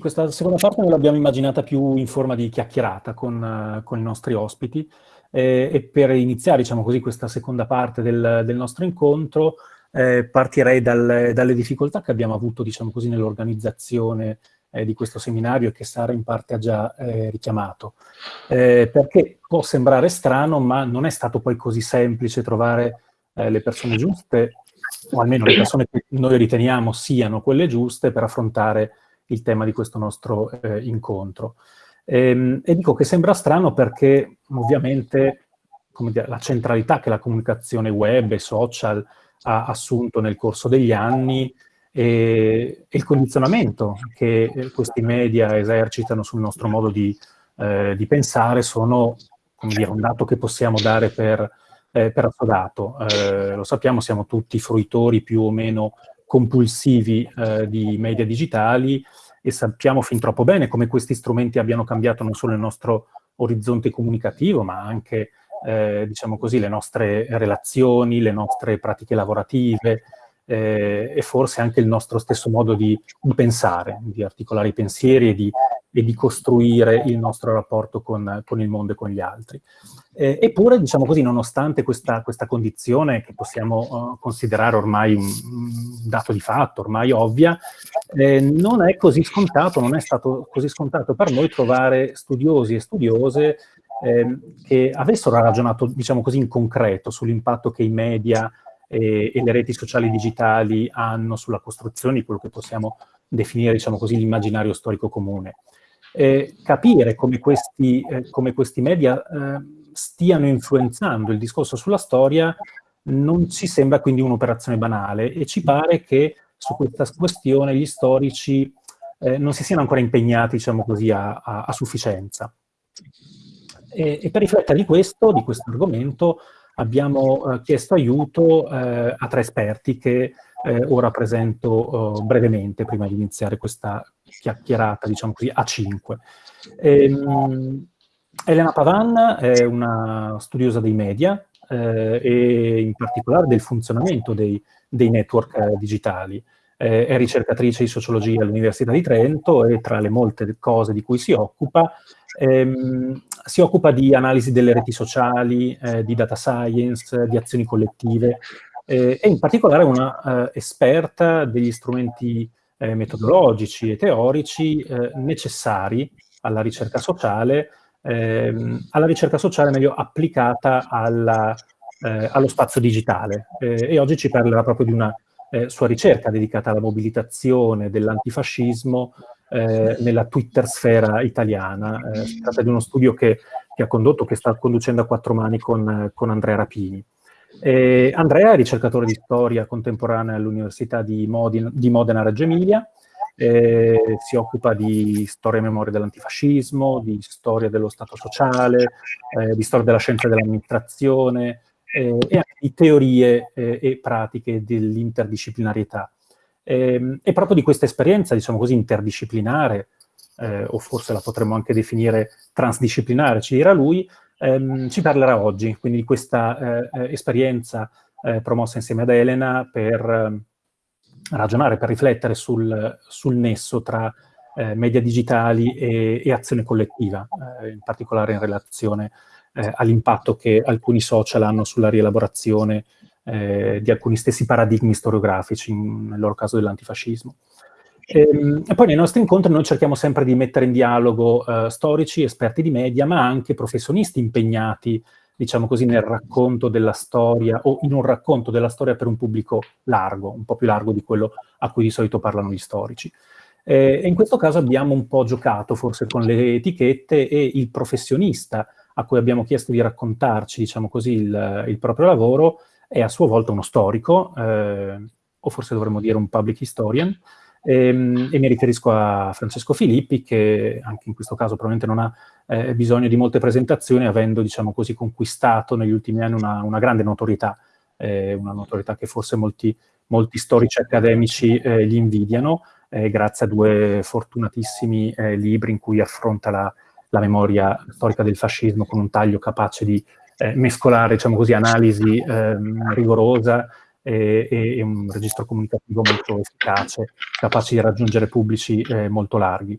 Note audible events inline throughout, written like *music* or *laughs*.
Questa seconda parte noi l'abbiamo immaginata più in forma di chiacchierata con, con i nostri ospiti eh, e per iniziare, diciamo così, questa seconda parte del, del nostro incontro eh, partirei dal, dalle difficoltà che abbiamo avuto, diciamo nell'organizzazione eh, di questo seminario che Sara in parte ha già eh, richiamato. Eh, perché può sembrare strano, ma non è stato poi così semplice trovare eh, le persone giuste, o almeno le persone che noi riteniamo siano quelle giuste per affrontare il tema di questo nostro eh, incontro. E, ehm, e, dico che sembra strano perché ovviamente dire, la centralità che la comunicazione web e social ha assunto nel corso degli anni e, e il condizionamento che eh, questi media esercitano sul nostro modo di, eh, di pensare sono dire, un dato che possiamo dare per, eh, per assodato. Eh, lo sappiamo, siamo tutti fruitori più o meno compulsivi eh, di media digitali e sappiamo fin troppo bene come questi strumenti abbiano cambiato non solo il nostro orizzonte comunicativo, ma anche, eh, diciamo così, le nostre relazioni, le nostre pratiche lavorative eh, e forse anche il nostro stesso modo di, di pensare, di articolare i pensieri e di, e di costruire il nostro rapporto con, con, il mondo e con gli altri. Eh, eppure, diciamo così, nonostante questa, questa condizione che possiamo uh, considerare ormai un, un, dato di fatto, ormai ovvia, eh, non è così scontato, non è stato così scontato per noi trovare studiosi e studiose eh, che avessero ragionato, diciamo così, in concreto sull'impatto che i media e, e, le reti sociali digitali hanno sulla costruzione di quello che possiamo definire, diciamo così, l'immaginario storico comune eh, capire come questi, eh, come questi media eh, stiano influenzando il discorso sulla storia non ci sembra quindi un'operazione banale e ci pare che su questa questione gli storici eh, non si siano ancora impegnati, diciamo così, a, a, a sufficienza. E, e, per riflettere di questo, di questo argomento, abbiamo eh, chiesto aiuto eh, a tre esperti che eh, ora presento oh, brevemente prima di iniziare questa chiacchierata, diciamo così, a 5. Ehm, Elena Pavan è una studiosa dei media eh, e in particolare del funzionamento dei, dei network eh, digitali. Eh, è ricercatrice di sociologia all'Università di Trento e tra le molte cose di cui si occupa, ehm, si occupa di analisi delle reti sociali, eh, di data science, di azioni collettive, eh, e in particolare una eh, esperta degli strumenti eh, metodologici e teorici eh, necessari alla ricerca sociale, ehm, alla ricerca sociale meglio applicata alla, eh, allo spazio digitale. Eh, e oggi ci parlerà proprio di una sua ricerca dedicata alla mobilitazione dell'antifascismo nella Twitter sfera italiana. si tratta di uno studio che, che, ha condotto, che sta conducendo a quattro mani con, con Andrea Rapini. Eh, Andrea è ricercatore di storia contemporanea all'Università di, di, Modena Reggio Emilia, eh, si occupa di storia e memoria dell'antifascismo, di storia dello Stato sociale, eh, di storia della scienza dell'amministrazione eh, e anche di teorie eh, e pratiche dell'interdisciplinarietà. Ehm, e proprio di questa esperienza, diciamo così, interdisciplinare, eh, o forse la potremmo anche definire transdisciplinare, ci dirà lui, ehm, ci parlerà oggi, quindi di questa eh, eh, esperienza eh, promossa insieme ad Elena per ehm, ragionare, per riflettere sul, sul nesso tra eh, media digitali e, e azione collettiva, eh, in particolare in relazione all'impatto che alcuni social hanno sulla rielaborazione di alcuni stessi paradigmi storiografici, nel loro caso dell'antifascismo. E, ehm, e, poi nei nostri incontri noi cerchiamo sempre di mettere in dialogo uh, storici, esperti di media, ma anche professionisti impegnati, diciamo così, nel racconto della storia o in un racconto della storia per un pubblico largo, un po' più largo di quello a cui di solito parlano gli storici. E, e in questo caso abbiamo un po' giocato forse con le etichette e il professionista a cui abbiamo chiesto di raccontarci, diciamo così, il, il proprio lavoro è a sua volta uno storico, eh, o forse dovremmo dire un public historian, ehm, e, mi riferisco a Francesco Filippi, che anche in questo caso probabilmente non ha eh, bisogno di molte presentazioni, avendo, diciamo così, conquistato negli ultimi anni una, una grande notorietà, eh, una notorietà che forse molti, molti storici accademici eh, gli invidiano, eh, grazie a due fortunatissimi eh, libri in cui affronta la, la, memoria storica del fascismo con un taglio capace di eh, mescolare, diciamo così, analisi ehm, rigorosa e, e, un registro comunicativo molto efficace, capace di raggiungere pubblici eh, molto larghi.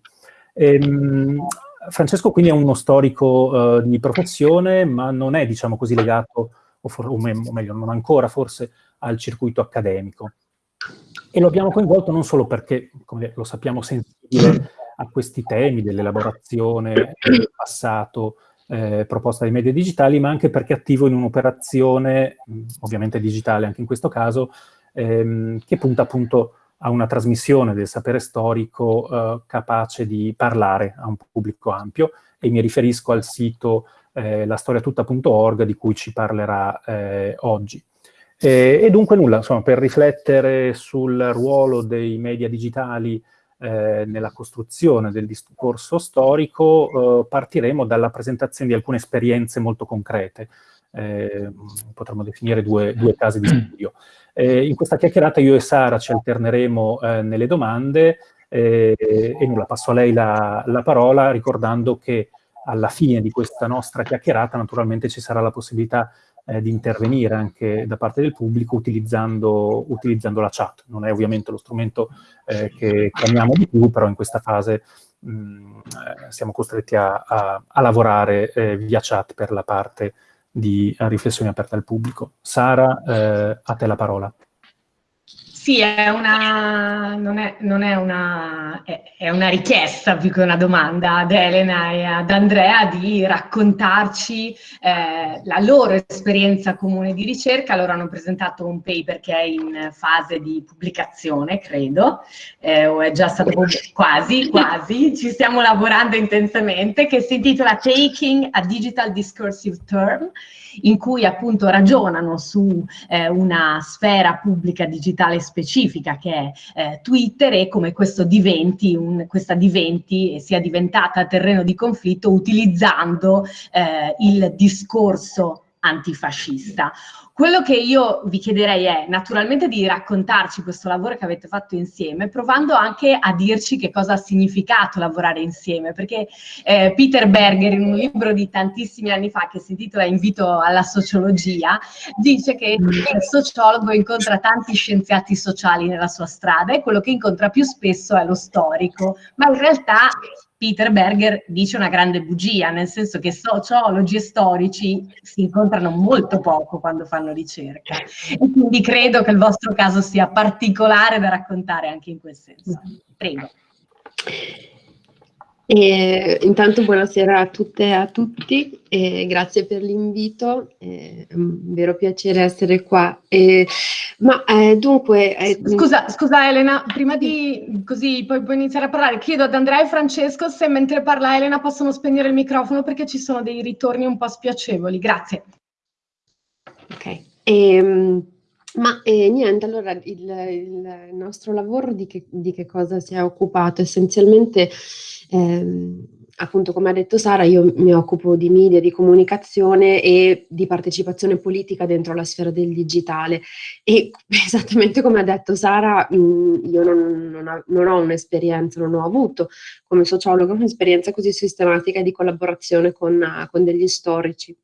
Ehm, Francesco quindi è uno storico uh, di professione, ma non è, diciamo così, legato, o, o, me- o meglio, non ancora forse, al circuito accademico. E lo abbiamo coinvolto non solo perché, come lo sappiamo, sensibile a questi temi dell'elaborazione del passato eh, proposta dai media digitali, ma anche perché attivo in un'operazione, ovviamente digitale anche in questo caso, ehm, che punta appunto a una trasmissione del sapere storico eh, capace di parlare a un pubblico ampio e mi riferisco al sito eh, lastoriatutta.org di cui ci parlerà eh, oggi. E, e, dunque nulla, insomma, per riflettere sul ruolo dei media digitali eh, nella costruzione del discorso storico, eh, partiremo dalla presentazione di alcune esperienze molto concrete. Eh, potremmo definire due, due, casi di studio. Eh, in questa chiacchierata io e Sara ci alterneremo eh, nelle domande e nulla, passo a lei la, la parola ricordando che alla fine di questa nostra chiacchierata naturalmente ci sarà la possibilità eh, di intervenire anche da parte del pubblico utilizzando, utilizzando la chat. Non è ovviamente lo strumento eh, che chiamiamo di più, però in questa fase mh, mm, eh, siamo costretti a, a, a lavorare eh, via chat per la parte di riflessione aperta al pubblico. Sara, eh, a te la parola. Sì, è una, non, è, non è, una, è, è, una, richiesta più che una domanda ad Elena e ad Andrea di raccontarci eh, la loro esperienza comune di ricerca. Loro hanno presentato un paper che è in fase di pubblicazione, credo, eh, o è già stato pubblicato, quasi, quasi, ci stiamo lavorando intensamente, che si intitola Taking a Digital Discursive Term in cui appunto ragionano su eh, una sfera pubblica digitale specifica che è eh, Twitter e come diventi un, questa diventi sia diventata terreno di conflitto utilizzando eh, il discorso antifascista. Quello che io vi chiederei è naturalmente di raccontarci questo lavoro che avete fatto insieme, provando anche a dirci che cosa ha significato lavorare insieme, perché eh, Peter Berger in un libro di tantissimi anni fa che si intitola Invito alla sociologia, dice che il sociologo incontra tanti scienziati sociali nella sua strada e quello che incontra più spesso è lo storico, ma in realtà Peter Berger dice una grande bugia, nel senso che sociologi e storici si incontrano molto poco quando fanno ricerca. E quindi credo che il vostro caso sia particolare da raccontare anche in quel senso. Prego. E, intanto buonasera a tutte e a tutti, e grazie per l'invito, è un vero piacere essere qua. E, ma eh, dunque... Eh, scusa, scusa Elena, prima di così poi puoi iniziare a parlare, chiedo ad Andrea e Francesco se mentre parla Elena possono spegnere il microfono perché ci sono dei ritorni un po' spiacevoli, grazie. Ok. E, ehm, ma eh, niente, allora il, il, nostro lavoro di che, di che cosa si è occupato? Essenzialmente, ehm, appunto come ha detto Sara, io mi occupo di media, di comunicazione e di partecipazione politica dentro la sfera del digitale e *laughs* esattamente come ha detto Sara, mh, mm, io non, non, ha, non ho un'esperienza, non ho avuto come sociologo un'esperienza così sistematica di collaborazione con, con degli storici.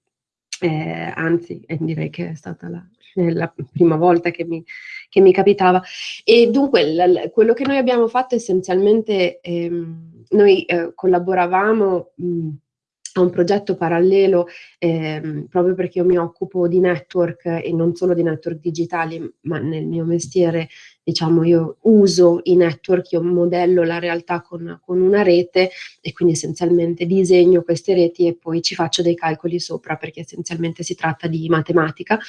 Eh, anzi, eh, direi che è stata la, la prima volta che mi, che mi capitava. E dunque quello che noi abbiamo fatto essenzialmente, ehm, noi eh, collaboravamo mh, a un progetto parallelo ehm, proprio perché io mi occupo di network e non solo di network digitali, ma nel mio mestiere diciamo io uso i network, io modello la realtà con, con una rete e quindi essenzialmente disegno queste reti e poi ci faccio dei calcoli sopra perché essenzialmente si tratta di matematica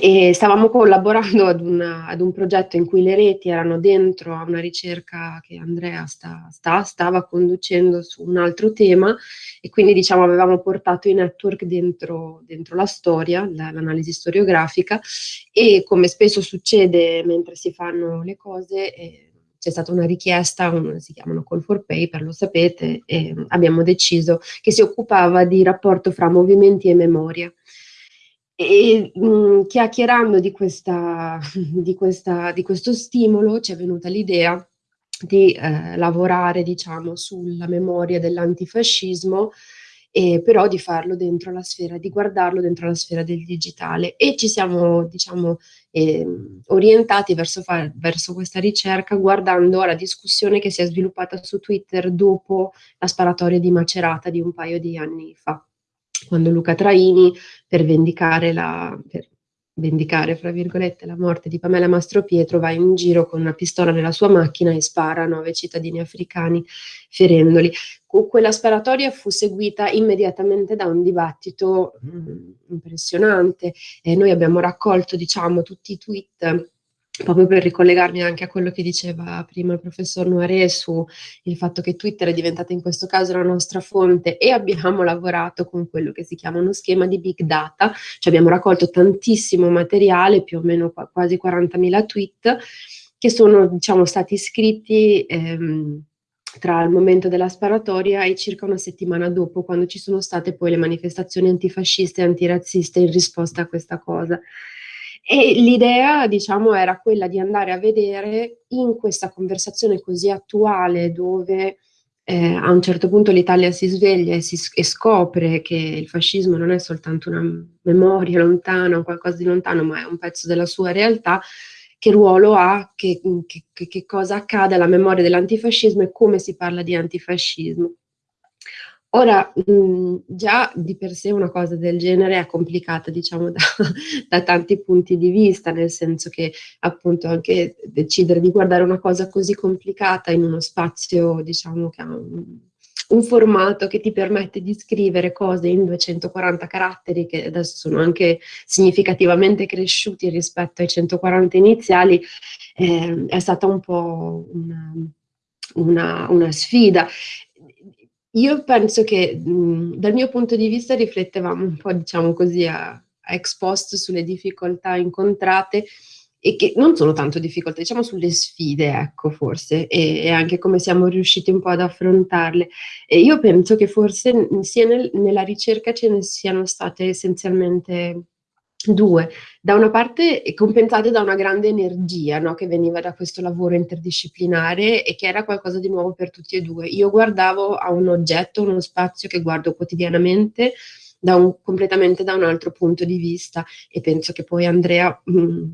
e stavamo collaborando ad, una, ad, un progetto in cui le reti erano dentro a una ricerca che Andrea sta, sta, stava conducendo su un altro tema e quindi diciamo avevamo portato i network dentro, dentro la storia, l'analisi storiografica e come spesso succede mentre si fanno le cose eh, c'è stata una richiesta, un, si chiamano call for paper, lo sapete, e abbiamo deciso che si occupava di rapporto fra movimenti e memoria. E mh, mm, chiacchierando di, questa, *laughs* di, questa, di questo stimolo ci è venuta l'idea di eh, lavorare diciamo, sulla memoria dell'antifascismo e però di farlo dentro la sfera, di guardarlo dentro la sfera del digitale. E ci siamo diciamo eh, orientati verso, far, verso questa ricerca guardando la discussione che si è sviluppata su Twitter dopo la sparatoria di Macerata di un paio di anni fa quando Luca Traini per vendicare la, per vendicare, fra virgolette, la morte di Pamela Mastropietro, va in giro con una pistola nella sua macchina e spara a nove cittadini africani, ferendoli. Quella sparatoria fu seguita immediatamente da un dibattito mh, mm, impressionante. e noi abbiamo raccolto, diciamo, tutti i tweet proprio per ricollegarmi anche a quello che diceva prima il professor Noiré su il fatto che Twitter è diventata in questo caso la nostra fonte e abbiamo lavorato con quello che si chiama uno schema di big data, cioè abbiamo raccolto tantissimo materiale, più o meno quasi 40.000 tweet, che sono diciamo, stati scritti ehm, tra il momento della sparatoria e circa una settimana dopo, quando ci sono state poi le manifestazioni antifasciste e antirazziste in risposta a questa cosa. E l'idea, diciamo, era quella di andare a vedere in questa conversazione così attuale dove eh, a un certo punto l'Italia si sveglia e, si, e, scopre che il fascismo non è soltanto una memoria lontana, qualcosa di lontano, ma è un pezzo della sua realtà, che ruolo ha, che, che, che cosa accade alla memoria dell'antifascismo e come si parla di antifascismo. Ora, mh, mhmm, già di per sé una cosa del genere è complicata, diciamo, *laughs* da, da, tanti punti di vista, nel senso che appunto anche decidere di guardare una cosa così complicata in uno spazio, diciamo, che ha un, un formato che ti permette di scrivere cose in 240 caratteri, che adesso sono anche significativamente cresciuti rispetto ai 140 iniziali, eh, è stata un po' una, una, una sfida io penso che mh, dal mio punto di vista riflettevamo un po', diciamo così, a, a ex post sulle difficoltà incontrate e che non sono tanto difficoltà, diciamo sulle sfide, ecco, forse, e, e, anche come siamo riusciti un po' ad affrontarle. E io penso che forse sia nel, nella ricerca ce ne siano state essenzialmente Due, da una parte compensate da una grande energia no, che veniva da questo lavoro interdisciplinare e che era qualcosa di nuovo per tutti e due. Io guardavo a un oggetto, uno spazio che guardo quotidianamente da un, completamente da un altro punto di vista e penso che poi Andrea mh, mm,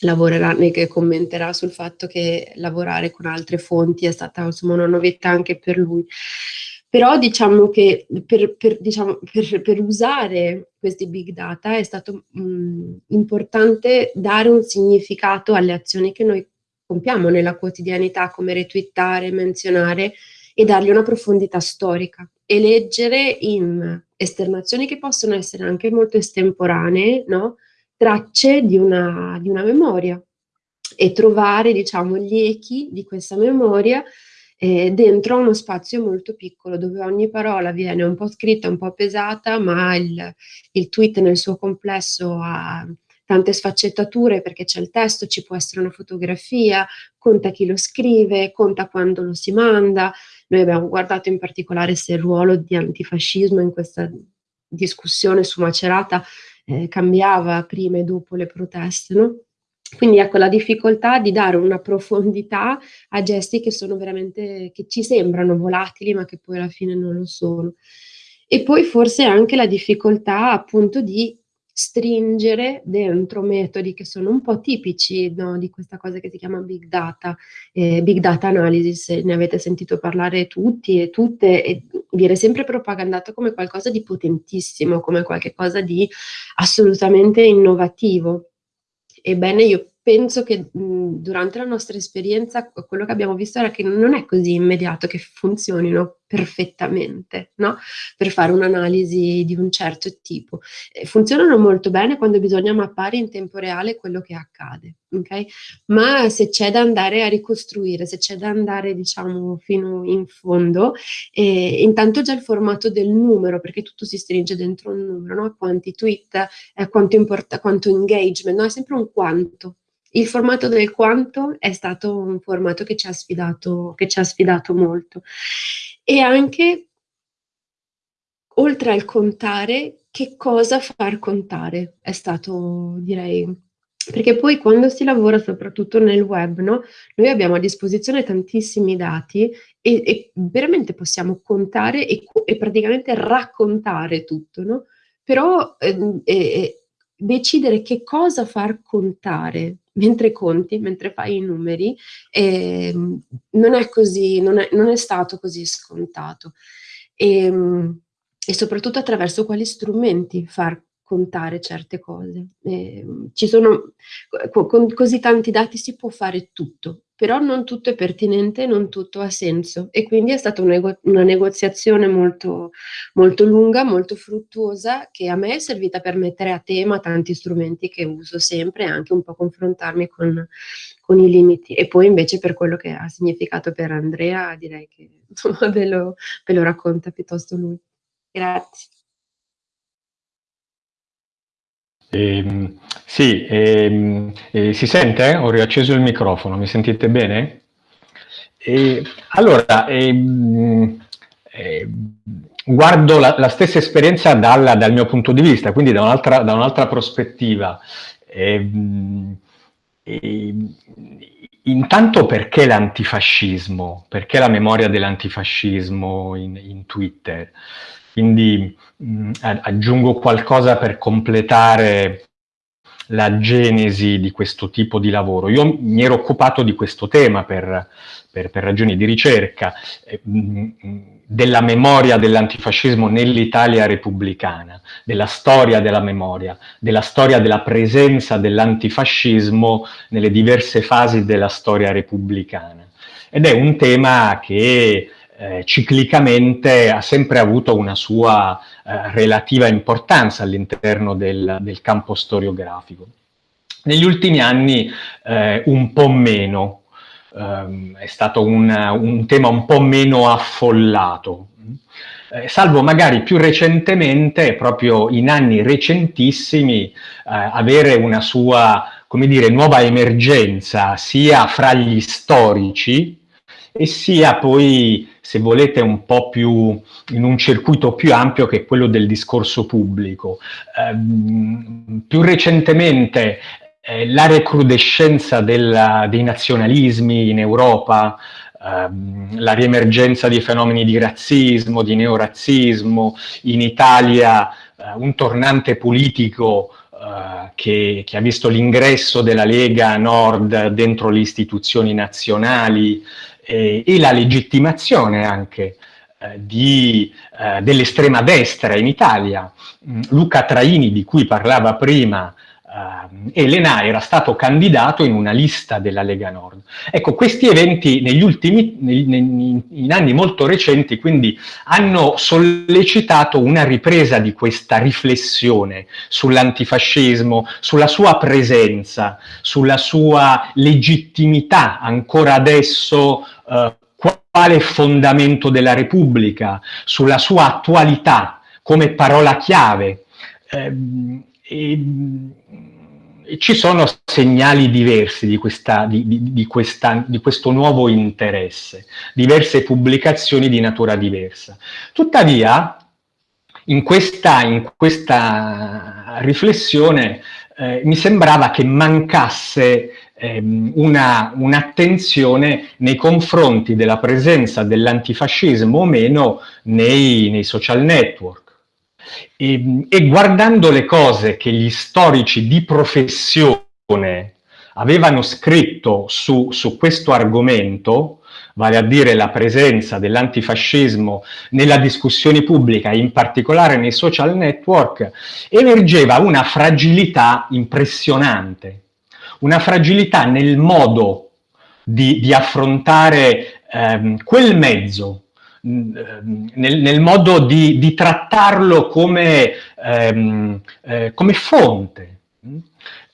lavorerà e commenterà sul fatto che lavorare con altre fonti è stata insomma, una novità anche per lui. Però diciamo che per, per, diciamo, per, per usare questi big data è stato mh, importante dare un significato alle azioni che noi compiamo nella quotidianità, come retweetare, menzionare e dargli una profondità storica e leggere in esternazioni che possono essere anche molto estemporanee, no? tracce di una, di una memoria e trovare diciamo, gli echi di questa memoria eh, dentro uno spazio molto piccolo dove ogni parola viene un po' scritta, un po' pesata, ma il, il tweet nel suo complesso ha tante sfaccettature perché c'è il testo, ci può essere una fotografia, conta chi lo scrive, conta quando lo si manda. Noi abbiamo guardato in particolare se il ruolo di antifascismo in questa discussione su Macerata eh, cambiava prima e dopo le proteste, no? Quindi ecco la difficoltà di dare una profondità a gesti che sono veramente, che ci sembrano volatili ma che poi alla fine non lo sono. E poi forse anche la difficoltà appunto di stringere dentro metodi che sono un po' tipici no, di questa cosa che si chiama big data, eh, big data analysis, ne avete sentito parlare tutti e tutte e viene sempre propagandato come qualcosa di potentissimo, come qualcosa di assolutamente innovativo. Ebbene, io penso che mh, durante la nostra esperienza quello che abbiamo visto era che non è così immediato che funzionino perfettamente, no? Per fare un'analisi di un certo tipo. Funzionano molto bene quando bisogna mappare in tempo reale quello che accade, ok? Ma se c'è da andare a ricostruire, se c'è da andare, diciamo, fino in fondo, eh, intanto già il formato del numero, perché tutto si stringe dentro un numero, no? Quanti tweet, eh, quanto, importa, quanto engagement, no? È sempre un quanto, il formato del quanto è stato un formato che ci ha sfidato, che ci ha sfidato molto. E anche, oltre al contare, che cosa far contare è stato, direi, perché poi quando si lavora soprattutto nel web, no, noi abbiamo a disposizione tantissimi dati e, e veramente possiamo contare e, e, praticamente raccontare tutto, no? Però eh, eh, decidere che cosa far contare mentre conti, mentre fai i numeri, eh, non è così, non è, non è stato così scontato. E, e soprattutto attraverso quali strumenti far contare certe cose. Eh, ci sono, con così tanti dati si può fare tutto, però non tutto è pertinente, non tutto ha senso e quindi è stata un una negoziazione molto, molto lunga, molto fruttuosa che a me è servita per mettere a tema tanti strumenti che uso sempre e anche un po' confrontarmi con, con i limiti e poi invece per quello che ha significato per Andrea direi che *laughs* insomma, ve, lo, ve lo racconta piuttosto lui. Grazie. Eh, sì, eh, eh, si sente? Ho riacceso il microfono, mi sentite bene? allora, ehm, ehm, guardo la, la, stessa esperienza dal, dal, mio punto di vista, quindi da un'altra un prospettiva. Ehm, intanto perché l'antifascismo? Perché la memoria dell'antifascismo in, in Twitter? Quindi mh, mm, aggiungo qualcosa per completare la genesi di questo tipo di lavoro. Io mi ero occupato di questo tema per, per, per ragioni di ricerca, eh, mh, mm, della memoria dell'antifascismo nell'Italia repubblicana, della storia della memoria, della storia della presenza dell'antifascismo nelle diverse fasi della storia repubblicana. Ed è un tema che eh, ciclicamente ha sempre avuto una sua eh, relativa importanza all'interno del, del, campo storiografico. Negli ultimi anni eh, un po' meno, ehm, è stato un, un, tema un po' meno affollato, eh, salvo magari più recentemente, proprio in anni recentissimi, eh, avere una sua, come dire, nuova emergenza sia fra gli storici e sia poi se volete, un po' più in un circuito più ampio che quello del discorso pubblico. Eh, più recentemente eh, la recrudescenza della, dei nazionalismi in Europa, ehm, la riemergenza di fenomeni di razzismo, di neorazzismo, in Italia eh, un tornante politico Uh, che, che, ha visto l'ingresso della Lega Nord dentro le istituzioni nazionali, eh, e la legittimazione anche eh, eh, dell'estrema destra in Italia. Mm, Luca Traini, di cui parlava prima, eh, Elena era stato candidato in una lista della Lega Nord. Ecco, questi eventi negli ultimi, in anni molto recenti, quindi hanno sollecitato una ripresa di questa riflessione sull'antifascismo, sulla sua presenza, sulla sua legittimità ancora adesso eh, quale fondamento della Repubblica, sulla sua attualità come parola chiave. Eh, e, e ci sono segnali diversi di, questa, di, di, questa, di, questo nuovo interesse, diverse pubblicazioni di natura diversa. Tuttavia, in questa, in questa riflessione eh, mi sembrava che mancasse ehm, un'attenzione un nei confronti della presenza dell'antifascismo o meno nei, nei social network. E, e guardando le cose che gli storici di professione avevano scritto su, su questo argomento, vale a dire la presenza dell'antifascismo nella discussione pubblica, in particolare nei social network, emergeva una fragilità impressionante, una fragilità nel modo di, di affrontare ehm, quel mezzo nel, nel, modo di, di trattarlo come, ehm, eh, come fonte,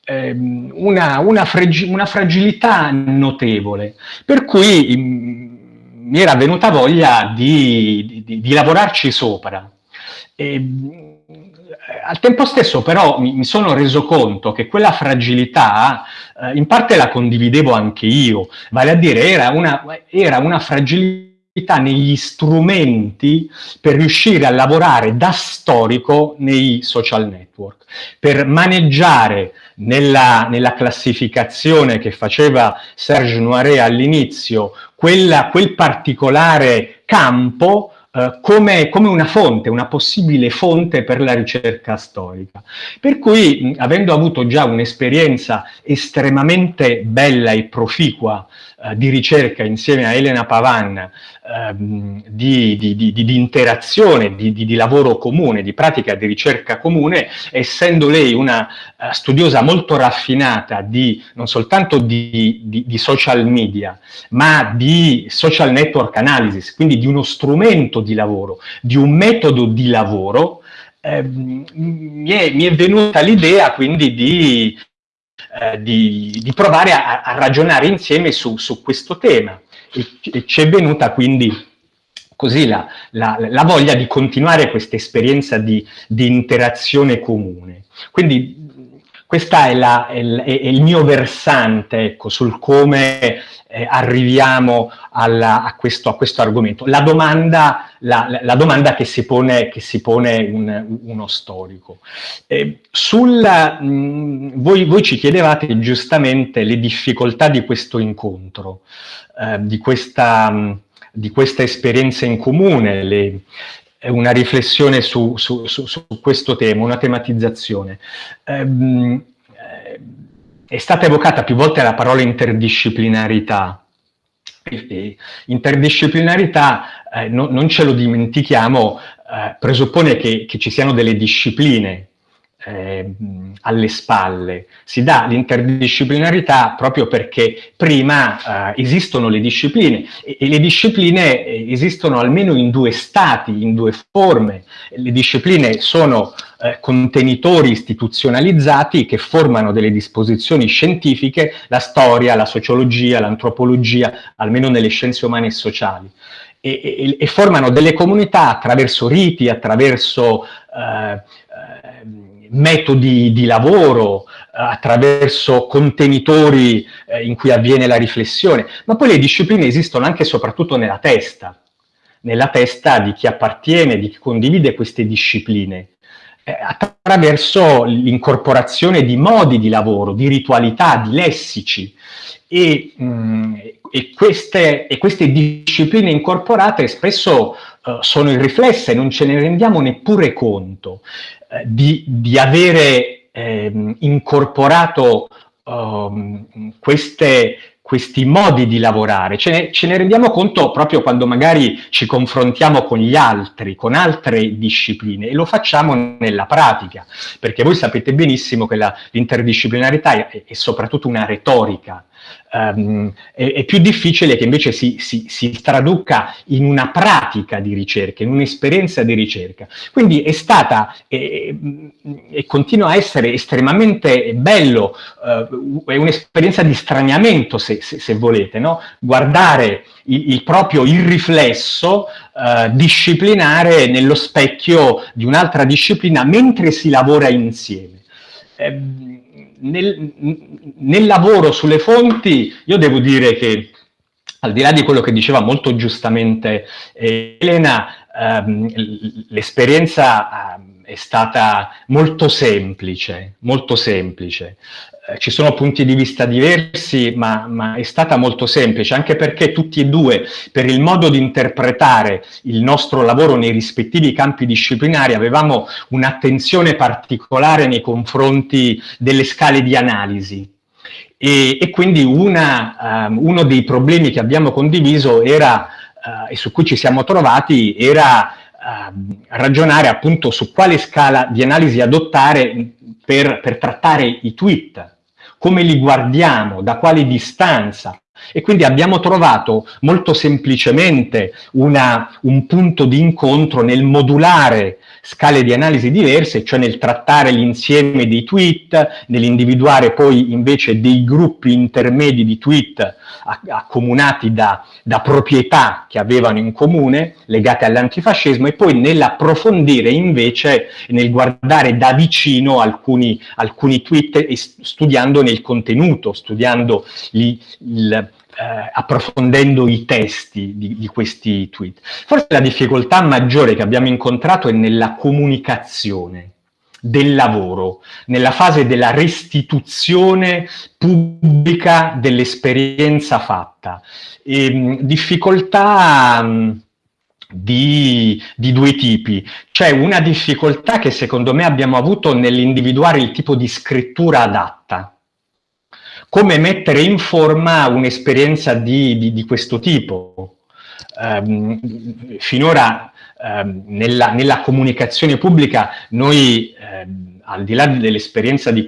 ehm, una, una, fragi una, fragilità notevole, per cui mh, mi era venuta voglia di, di, di lavorarci sopra. E, al tempo stesso però mi, mi, sono reso conto che quella fragilità eh, in parte la condividevo anche io, vale a dire era una, era una fragilità negli strumenti per riuscire a lavorare da storico nei social network, per maneggiare nella, nella classificazione che faceva Serge Noiret all'inizio, quel particolare campo eh, come, come, una fonte, una possibile fonte per la ricerca storica. Per cui, avendo avuto già un'esperienza estremamente bella e proficua eh, di ricerca insieme a Elena Pavan, ehm, di, di, di, di, interazione, di, lavoro comune, di pratica di ricerca comune, essendo lei una uh, studiosa molto raffinata di non soltanto di, social media, ma di social network analysis, quindi di uno strumento di lavoro, di un metodo di lavoro, eh, mi, è, mi, è, venuta l'idea quindi di eh, di, di, provare a, a, ragionare insieme su, su questo tema. E, ci è venuta quindi così la, la, la, voglia di continuare questa esperienza di, di, interazione comune. Quindi questo è, è, è, il mio versante ecco, sul come eh, arriviamo alla, a, questo, a, questo, argomento. La domanda, la, la domanda che si pone, che si pone un, uno storico. Eh, sul, mh, voi, voi, ci chiedevate giustamente le difficoltà di questo incontro, eh, di, questa, mh, di questa esperienza in comune, le, una riflessione su, su, su, su, questo tema, una tematizzazione. Ehm, eh, è stata evocata più volte la parola interdisciplinarità. Interdisciplinarità, eh, no, non ce lo dimentichiamo, eh, presuppone che, che, ci siano delle discipline eh, alle spalle. Si dà l'interdisciplinarità proprio perché prima eh, esistono le discipline e, e, le discipline eh, esistono almeno in due stati, in due forme. Le discipline sono eh, contenitori istituzionalizzati che formano delle disposizioni scientifiche, la storia, la sociologia, l'antropologia, almeno nelle scienze umane e sociali. E, e, e, formano delle comunità attraverso riti, attraverso eh, metodi di lavoro, eh, attraverso contenitori eh, in cui avviene la riflessione, ma poi le discipline esistono anche e soprattutto nella testa, nella testa di chi appartiene, di chi condivide queste discipline, eh, attraverso l'incorporazione di modi di lavoro, di ritualità, di lessici. E, mh, mm, e, queste, e queste, discipline incorporate spesso uh, sono irriflesse, non ce ne rendiamo neppure conto. Eh, di, di, avere eh, incorporato um, queste, questi modi di lavorare, ce ne, ce ne, rendiamo conto proprio quando magari ci confrontiamo con gli altri, con altre discipline e lo facciamo nella pratica, perché voi sapete benissimo che l'interdisciplinarità è, è soprattutto una retorica, um, è, è, più difficile che invece si, si, si, traduca in una pratica di ricerca, in un'esperienza di ricerca. Quindi è stata e, e continua a essere estremamente bello, uh, è un'esperienza di straniamento se, se, se volete, no? guardare il, il, proprio il riflesso uh, disciplinare nello specchio di un'altra disciplina mentre si lavora insieme. Eh, nel, nel lavoro sulle fonti io devo dire che al di là di quello che diceva molto giustamente eh, Elena, ehm, l'esperienza ehm, è stata molto semplice, molto semplice. Eh, ci sono punti di vista diversi, ma, ma, è stata molto semplice, anche perché tutti e due, per il modo di interpretare il nostro lavoro nei rispettivi campi disciplinari, avevamo un'attenzione particolare nei confronti delle scale di analisi. E, e quindi una, um, uno dei problemi che abbiamo condiviso era, uh, e su cui ci siamo trovati, era uh, ragionare appunto su quale scala di analisi adottare per, per trattare i tweet, come li guardiamo, da quale distanza. E quindi abbiamo trovato molto semplicemente una, un punto di incontro nel modulare scale di analisi diverse, cioè nel trattare l'insieme dei tweet, nell'individuare poi invece dei gruppi intermedi di tweet accomunati da, da proprietà che avevano in comune, legate all'antifascismo, e poi nell'approfondire invece, nel guardare da vicino alcuni, alcuni tweet e studiandone il contenuto, studiando gli, il, eh, approfondendo i testi di, di, questi tweet. Forse la difficoltà maggiore che abbiamo incontrato è nella comunicazione del lavoro, nella fase della restituzione pubblica dell'esperienza fatta. E, ehm, difficoltà... Mh, di, di, due tipi. C'è una difficoltà che secondo me abbiamo avuto nell'individuare il tipo di scrittura adatta. Come mettere in forma un'esperienza di, di, di, questo tipo. Um, finora um, nella, nella, comunicazione pubblica noi um, al di là dell'esperienza di,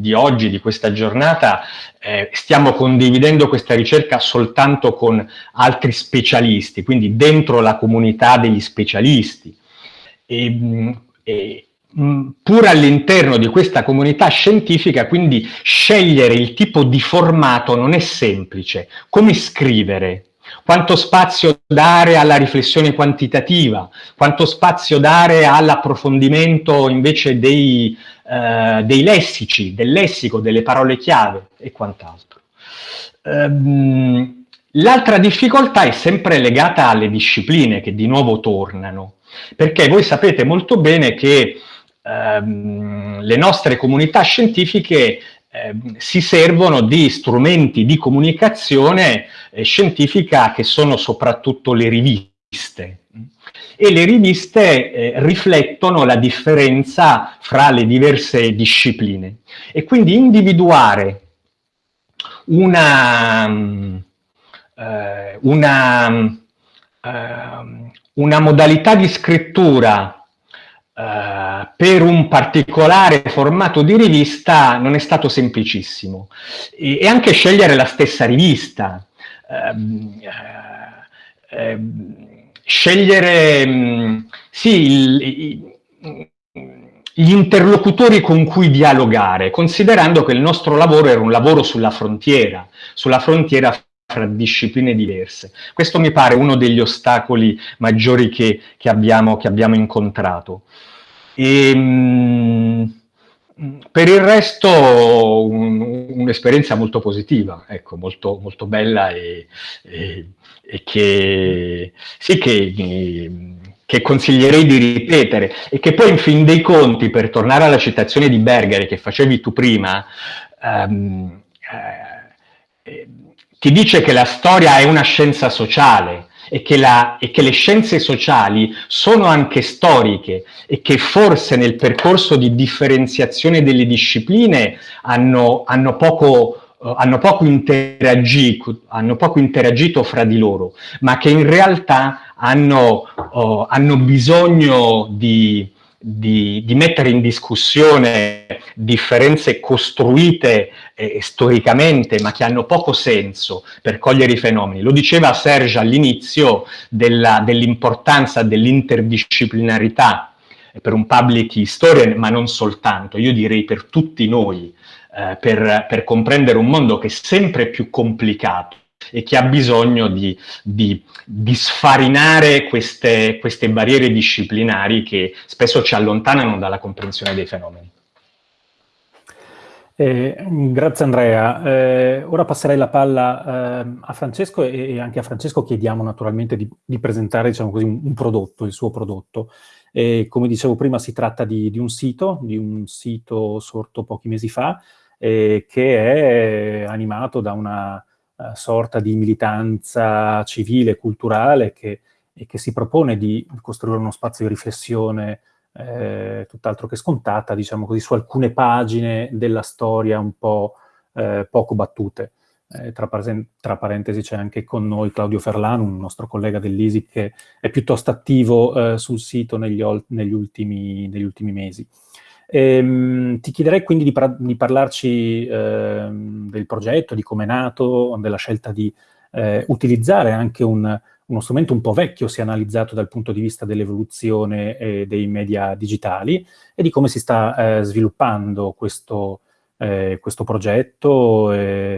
di, oggi, di questa giornata, eh, stiamo condividendo questa ricerca soltanto con altri specialisti, quindi dentro la comunità degli specialisti. E, e, pur all'interno di questa comunità scientifica, quindi scegliere il tipo di formato non è semplice. Come scrivere? quanto spazio dare alla riflessione quantitativa, quanto spazio dare all'approfondimento invece dei, eh, dei, lessici, del lessico, delle parole chiave e quant'altro. Um, L'altra difficoltà è sempre legata alle discipline che di nuovo tornano, perché voi sapete molto bene che ehm, le nostre comunità scientifiche Ehm, si servono di strumenti di comunicazione eh, scientifica che sono soprattutto le riviste. E le riviste eh, riflettono la differenza fra le diverse discipline. E quindi individuare una, eh, una, eh, una modalità di scrittura Uh, per un particolare formato di rivista non è stato semplicissimo. E, e anche scegliere la stessa rivista, uh, uh, scegliere um, sì, il, il, gli interlocutori con cui dialogare, considerando che il nostro lavoro era un lavoro sulla frontiera, sulla frontiera fra discipline diverse. Questo mi pare uno degli ostacoli maggiori che, che, abbiamo, che abbiamo, incontrato. E, mh, per il resto un'esperienza un molto positiva, ecco, molto, molto bella e, e, e che, sì, che, che, consiglierei di ripetere e che poi in fin dei conti, per tornare alla citazione di Berger che facevi tu prima, um, eh, ti dice che la storia è una scienza sociale e che, la, e che, le scienze sociali sono anche storiche e che forse nel percorso di differenziazione delle discipline hanno, hanno poco Uh, hanno, poco hanno poco interagito fra di loro, ma che in realtà hanno, uh, hanno bisogno di, di, di, mettere in discussione differenze costruite eh, storicamente ma che hanno poco senso per cogliere i fenomeni. Lo diceva Serge all'inizio dell'importanza dell dell'interdisciplinarità per un public historian, ma non soltanto, io direi per tutti noi, eh, per, per comprendere un mondo che è sempre più complicato e che ha bisogno di, di, di sfarinare queste, queste barriere disciplinari che spesso ci allontanano dalla comprensione dei fenomeni. Eh, grazie Andrea. Eh, ora passerei la palla eh, a Francesco e, e, anche a Francesco chiediamo naturalmente di, di presentare diciamo così, un, un, prodotto, il suo prodotto. come dicevo prima si tratta di, un sito, di un sito sorto pochi mesi fa, eh, che è animato da una uh, sorta di militanza civile culturale che, che si propone di costruire uno spazio di riflessione eh, tutt'altro che scontata, diciamo così, su alcune pagine della storia un po' eh, poco battute. Eh, tra, tra, parentesi c'è anche con noi Claudio Ferlano, un nostro collega dell'ISIC che è piuttosto attivo eh, sul sito negli, negli, ultimi, negli ultimi mesi. Ehm, ti chiederei quindi di, par di parlarci eh, del progetto, di come è nato, della scelta di eh, utilizzare anche un, uno strumento un po' vecchio, se analizzato dal punto di vista dell'evoluzione eh, dei media digitali e di come si sta eh, sviluppando questo, eh, questo progetto,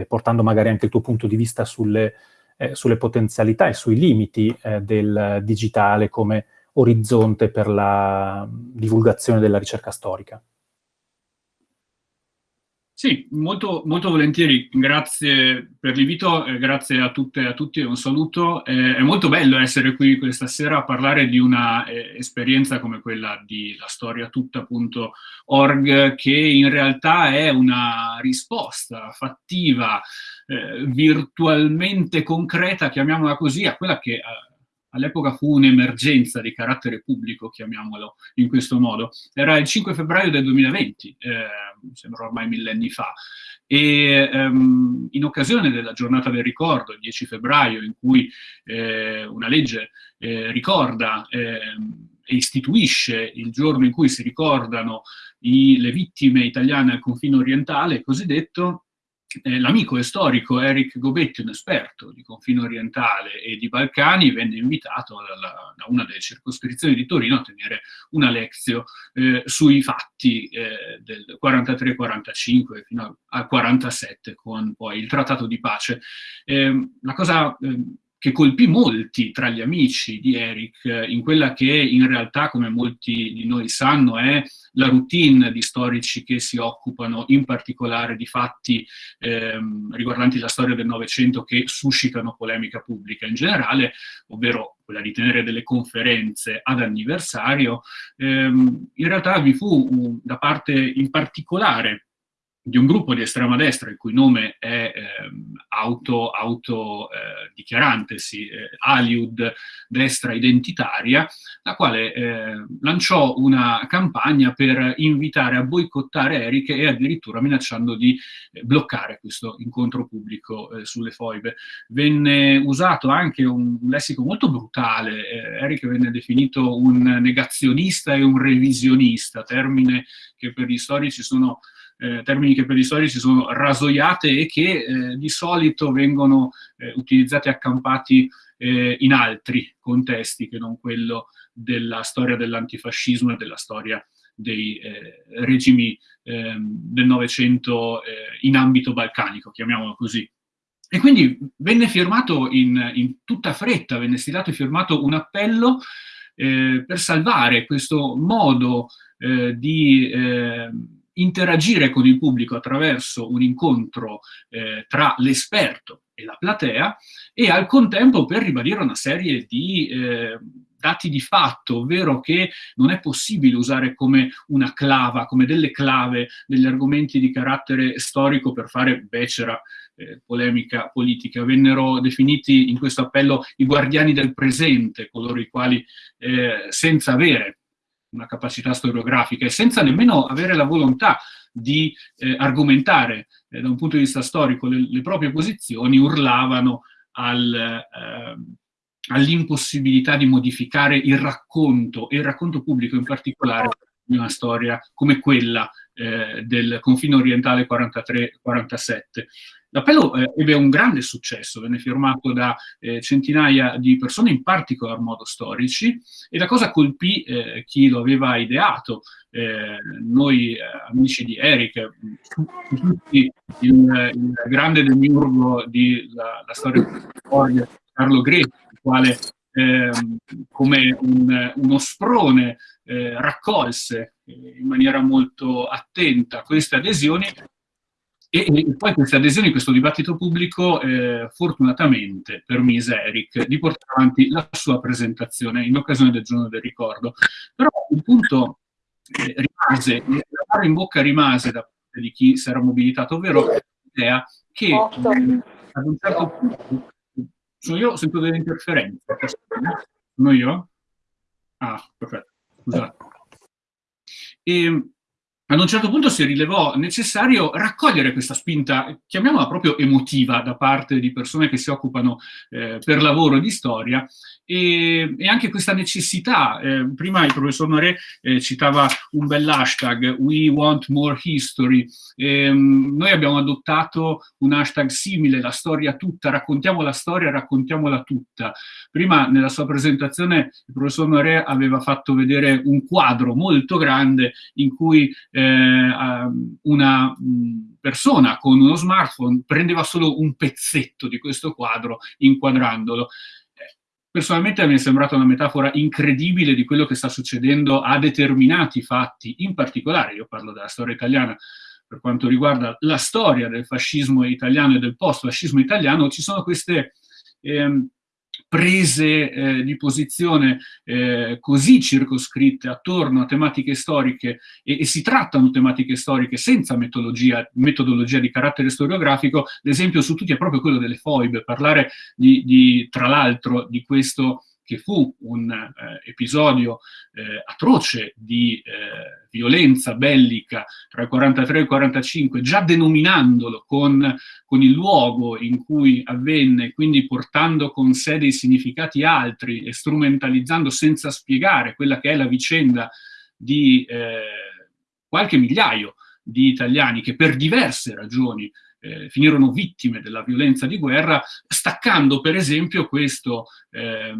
portando magari anche il tuo punto di vista sulle, eh, sulle potenzialità e sui limiti eh, del digitale come orizzonte per la divulgazione della ricerca storica. Sì, molto, molto volentieri, grazie per l'invito, eh, grazie a tutte e a tutti, un saluto. Eh, è molto bello essere qui questa sera a parlare di una eh, esperienza come quella di lastoriatutta.org che in realtà è una risposta fattiva, eh, virtualmente concreta, chiamiamola così, a quella che eh, all'epoca fu un'emergenza di carattere pubblico, chiamiamolo in questo modo. Era il 5 febbraio del 2020, eh, sembra ormai millenni fa, e ehm, in occasione della giornata del ricordo, il 10 febbraio, in cui eh, una legge eh, ricorda ehm, e istituisce il giorno in cui si ricordano i, le vittime italiane al confine orientale, cosiddetto, eh, l'amico e storico Eric Gobetti, un esperto di confine orientale e di Balcani, venne invitato dalla, da una delle circoscrizioni di Torino a tenere una lezione eh, sui fatti eh, del 43-45 fino al 47 con poi il trattato di pace. Ehm, la cosa ehm, che colpì molti tra gli amici di Eric in quella che in realtà, come molti di noi sanno, è la routine di storici che si occupano in particolare di fatti ehm, riguardanti la storia del Novecento che suscitano polemica pubblica in generale, ovvero quella di tenere delle conferenze ad anniversario, ehm, in realtà vi fu un, da parte in particolare di un gruppo di estrema destra il cui nome è eh, auto, auto eh, eh, Aliud Destra Identitaria, la quale eh, lanciò una campagna per invitare a boicottare Eric e addirittura minacciando di eh, bloccare questo incontro pubblico eh, sulle foibe. Venne usato anche un, un lessico molto brutale, Eric venne definito un negazionista e un revisionista, termine che per gli storici sono eh, termini che per gli storici sono rasoiate e che eh, di solito vengono eh, utilizzati accampati eh, in altri contesti che non quello della storia dell'antifascismo e della storia dei eh, regimi ehm, del Novecento eh, in ambito balcanico, chiamiamolo così. E quindi venne firmato in, in tutta fretta, venne stilato e firmato un appello per salvare questo modo di ehm, interagire con il pubblico attraverso un incontro eh, tra l'esperto e la platea e al contempo per ribadire una serie di eh, dati di fatto, ovvero che non è possibile usare come una clava, come delle clave, degli argomenti di carattere storico per fare becera eh, polemica politica. Vennero definiti in questo appello i guardiani del presente, coloro i quali eh, senza avere una capacità storiografica e senza nemmeno avere la volontà di eh, argomentare eh, da un punto di vista storico le, le proprie posizioni, urlavano al, eh, all'impossibilità di modificare il racconto, e il racconto pubblico in particolare, di una storia come quella eh, del confine orientale 43-47. L'appello eh, ebbe un grande successo, venne firmato da eh, centinaia di persone, in particolar modo storici, e la cosa colpì eh, chi lo aveva ideato. Eh, noi eh, amici di Eric, tutti il, il grande demiurgo della storia della Carlo Greco, il quale ehm, come un, uno sprone eh, raccolse in maniera molto attenta queste adesioni e, e, poi queste adesioni, questo dibattito pubblico, eh, fortunatamente permise Eric di portare avanti la sua presentazione in occasione del giorno del ricordo. Però il punto eh, rimase, la mano in bocca rimase da parte di chi si era mobilitato, ovvero l'idea che eh, ad un certo punto, sono io, sento delle interferenze, sono io? Ah, perfetto, scusate. E, ad un certo punto si rilevò necessario raccogliere questa spinta, chiamiamola proprio emotiva, da parte di persone che si occupano eh, per lavoro di storia, e, e anche questa necessità. Eh, prima il professor Noré eh, citava un bell'hashtag, We Want More History. Ehm, noi abbiamo adottato un hashtag simile, la storia tutta, raccontiamo la storia, raccontiamola tutta. Prima nella sua presentazione il professor Noré aveva fatto vedere un quadro molto grande in cui eh, una persona con uno smartphone prendeva solo un pezzetto di questo quadro inquadrandolo. Personalmente mi è sembrata una metafora incredibile di quello che sta succedendo a determinati fatti, in particolare, io parlo della storia italiana, per quanto riguarda la storia del fascismo italiano e del post-fascismo italiano, ci sono queste eh, prese eh, di posizione eh, così circoscritte attorno a tematiche storiche e, e, si trattano tematiche storiche senza metodologia, metodologia, di carattere storiografico, l'esempio su tutti è proprio quello delle foibe, parlare di, di tra l'altro di questo che fu un eh, episodio eh, atroce di eh, violenza bellica tra il 43 e il 45, già denominandolo con, con, il luogo in cui avvenne, quindi portando con sé dei significati altri e strumentalizzando senza spiegare quella che è la vicenda di eh, qualche migliaio di italiani che per diverse ragioni eh, finirono vittime della violenza di guerra, staccando per esempio questo eh,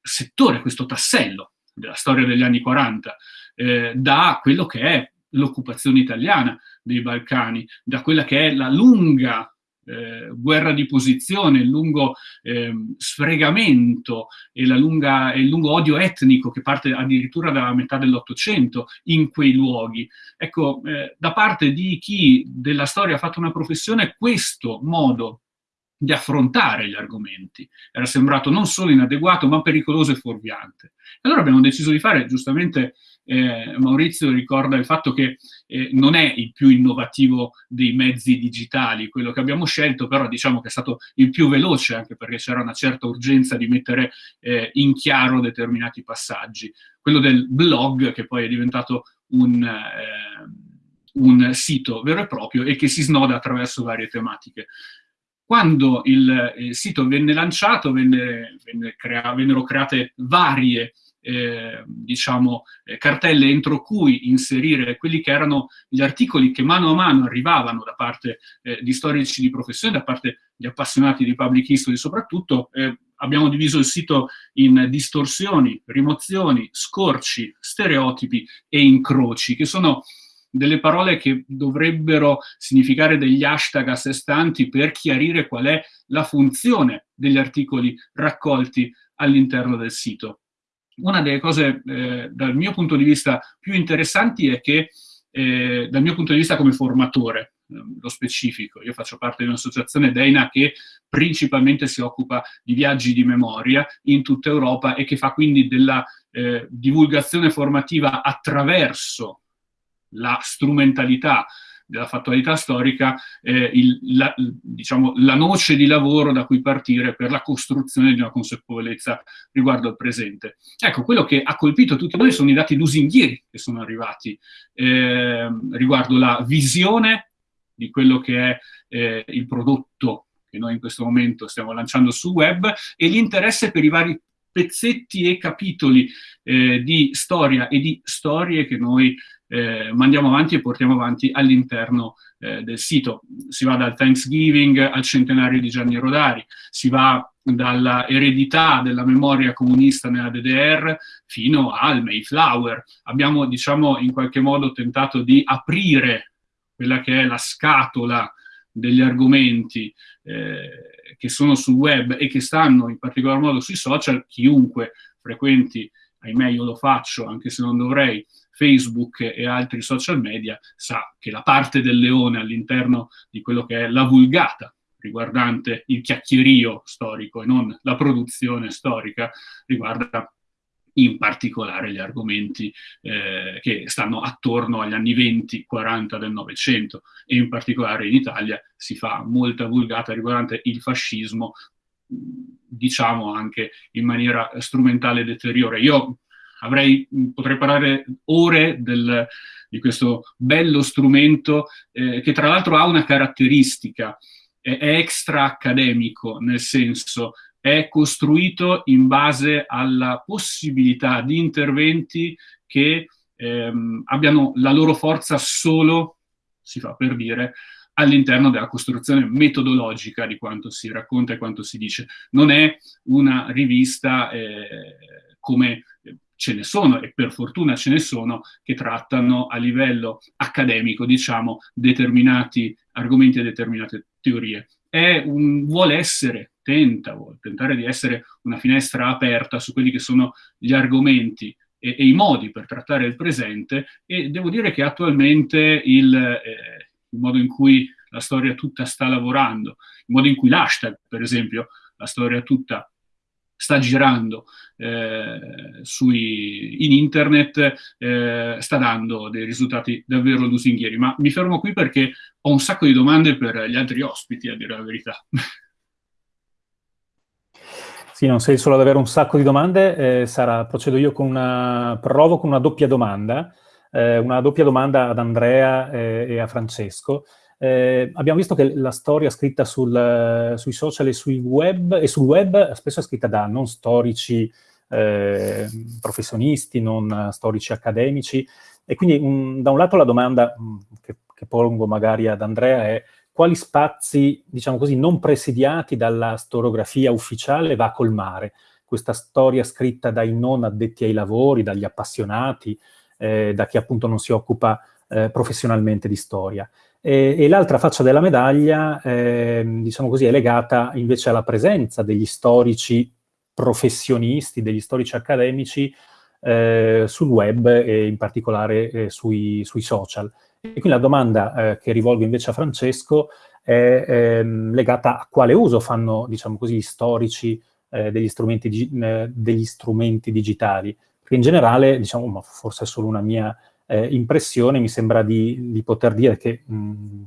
settore, questo tassello della storia degli anni 40, eh, da quello che è l'occupazione italiana dei Balcani, da quella che è la lunga eh, guerra di posizione, il lungo eh, sfregamento e, lunga, il lungo odio etnico che parte addirittura dalla metà dell'Ottocento in quei luoghi. Ecco, eh, da parte di chi della storia ha fatto una professione, questo modo di affrontare gli argomenti. Era sembrato non solo inadeguato, ma pericoloso e fuorviante. Allora abbiamo deciso di fare, giustamente eh, Maurizio ricorda il fatto che eh, non è il più innovativo dei mezzi digitali quello che abbiamo scelto, però diciamo che è stato il più veloce, anche perché c'era una certa urgenza di mettere eh, in chiaro determinati passaggi. Quello del blog, che poi è diventato un eh, un sito vero e proprio e che si snoda attraverso varie tematiche. Quando il, il sito venne lanciato venne, venne crea, vennero create varie eh, diciamo, eh, cartelle entro cui inserire quelli che erano gli articoli che mano a mano arrivavano da parte eh, di storici di professione, da parte di appassionati di public history soprattutto. Eh, abbiamo diviso il sito in distorsioni, rimozioni, scorci, stereotipi e incroci, che sono delle parole che dovrebbero significare degli hashtag a sé stanti per chiarire qual è la funzione degli articoli raccolti all'interno del sito. Una delle cose eh, dal mio punto di vista più interessanti è che eh, dal mio punto di vista come formatore, eh, lo specifico. Io faccio parte di un'associazione Deina che principalmente si occupa di viaggi di memoria in tutta Europa e che fa quindi della eh, divulgazione formativa attraverso la strumentalità della fattualità storica, eh, il, la, diciamo, la noce di lavoro da cui partire per la costruzione di una consapevolezza riguardo al presente. Ecco, quello che ha colpito tutti noi sono i dati lusinghieri che sono arrivati eh, riguardo la visione di quello che è eh, il prodotto che noi in questo momento stiamo lanciando sul web e l'interesse per i vari pezzetti e capitoli eh, di storia e di storie che noi eh, mandiamo avanti e portiamo avanti all'interno eh, del sito. Si va dal Thanksgiving al centenario di Gianni Rodari, si va dalla eredità della memoria comunista nella DDR fino al Mayflower. Abbiamo, diciamo, in qualche modo tentato di aprire quella che è la scatola degli argomenti eh, che sono sul web e che stanno in particolar modo sui social, chiunque frequenti, ahimè io lo faccio anche se non dovrei, Facebook e altri social media, sa che la parte del leone all'interno di quello che è la vulgata riguardante il chiacchierio storico e non la produzione storica, riguarda in particolare gli argomenti eh, che stanno attorno agli anni 20-40 del Novecento e in particolare in Italia si fa molta vulgata riguardante il fascismo, diciamo anche in maniera strumentale e deteriore. Io avrei, potrei parlare ore del, di questo bello strumento eh, che tra l'altro ha una caratteristica, è, è extra accademico, nel senso è costruito in base alla possibilità di interventi che ehm, abbiano la loro forza solo, si fa per dire, all'interno della costruzione metodologica di quanto si racconta e quanto si dice. Non è una rivista eh, come ce ne sono, e per fortuna ce ne sono, che trattano a livello accademico, diciamo, determinati argomenti e determinate teorie. Un, vuole essere, tenta, vuole tentare di essere una finestra aperta su quelli che sono gli argomenti e, e i modi per trattare il presente e devo dire che attualmente il, eh, il modo in cui la storia tutta sta lavorando, il modo in cui l'hashtag, per esempio, la storia tutta sta girando eh, sui, in internet, eh, sta dando dei risultati davvero lusinghieri. Ma mi fermo qui perché ho un sacco di domande per gli altri ospiti, a dire la verità. *laughs* Sì, non sei solo ad avere un sacco di domande, eh, Sara, procedo io con una, provo con una doppia domanda, eh, una doppia domanda ad Andrea eh, e a Francesco. Eh, abbiamo visto che la storia scritta sul, sui social e, sui web, e sul web spesso è scritta da non storici eh, professionisti, non storici accademici, e quindi un, da un lato la domanda mm, che, che pongo magari ad Andrea è quali spazi, diciamo così, non presidiati dalla storiografia ufficiale va a colmare questa storia scritta dai non addetti ai lavori, dagli appassionati, eh, da chi appunto non si occupa eh, professionalmente di storia. E, e l'altra faccia della medaglia, eh, diciamo così, è legata invece alla presenza degli storici professionisti, degli storici accademici eh, sul web e in particolare eh, sui, sui, social. E quindi la domanda eh, che rivolgo invece a Francesco è ehm, legata a quale uso fanno, diciamo così, gli storici eh, degli strumenti, eh, degli, strumenti, digitali. Perché in generale, diciamo, ma forse è solo una mia eh, impressione, mi sembra di, di poter dire che mh,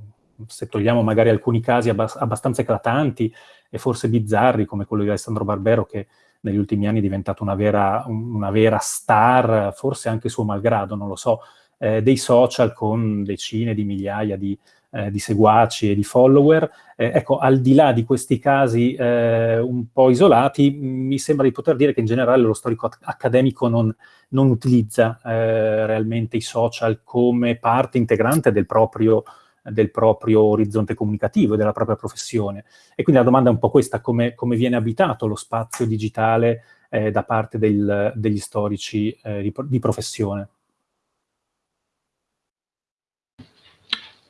se togliamo magari alcuni casi abbast abbastanza eclatanti e forse bizzarri, come quello di Alessandro Barbero, che negli ultimi anni è diventato una vera, una vera star, forse anche suo malgrado, non lo so, eh, dei social con decine di migliaia di, eh, di seguaci e di follower. Eh, ecco, al di là di questi casi eh, un po' isolati, mi sembra di poter dire che in generale lo storico accademico non, non utilizza eh, realmente i social come parte integrante del proprio, del proprio orizzonte comunicativo e della propria professione. E quindi la domanda è un po' questa, come, come viene abitato lo spazio digitale eh, da parte del, degli storici eh, di, di professione?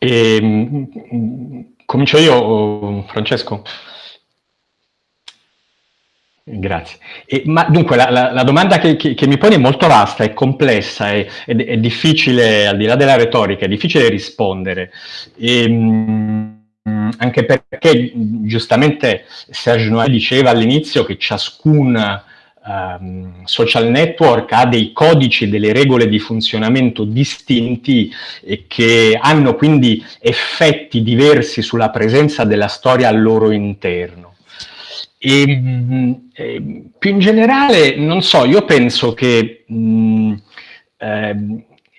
E, ehm, comincio io, Francesco? Grazie. E, ma dunque, la, la, la domanda che, che, che, mi poni è molto vasta, è complessa, è, è, è, difficile, al di là della retorica, è difficile rispondere. E, mh, anche perché, giustamente, Serge Noël diceva all'inizio che ciascun um, social network ha dei codici e delle regole di funzionamento distinti e che hanno quindi effetti diversi sulla presenza della storia al loro interno. E, mh, e, più in generale, non so, io penso che mh, eh,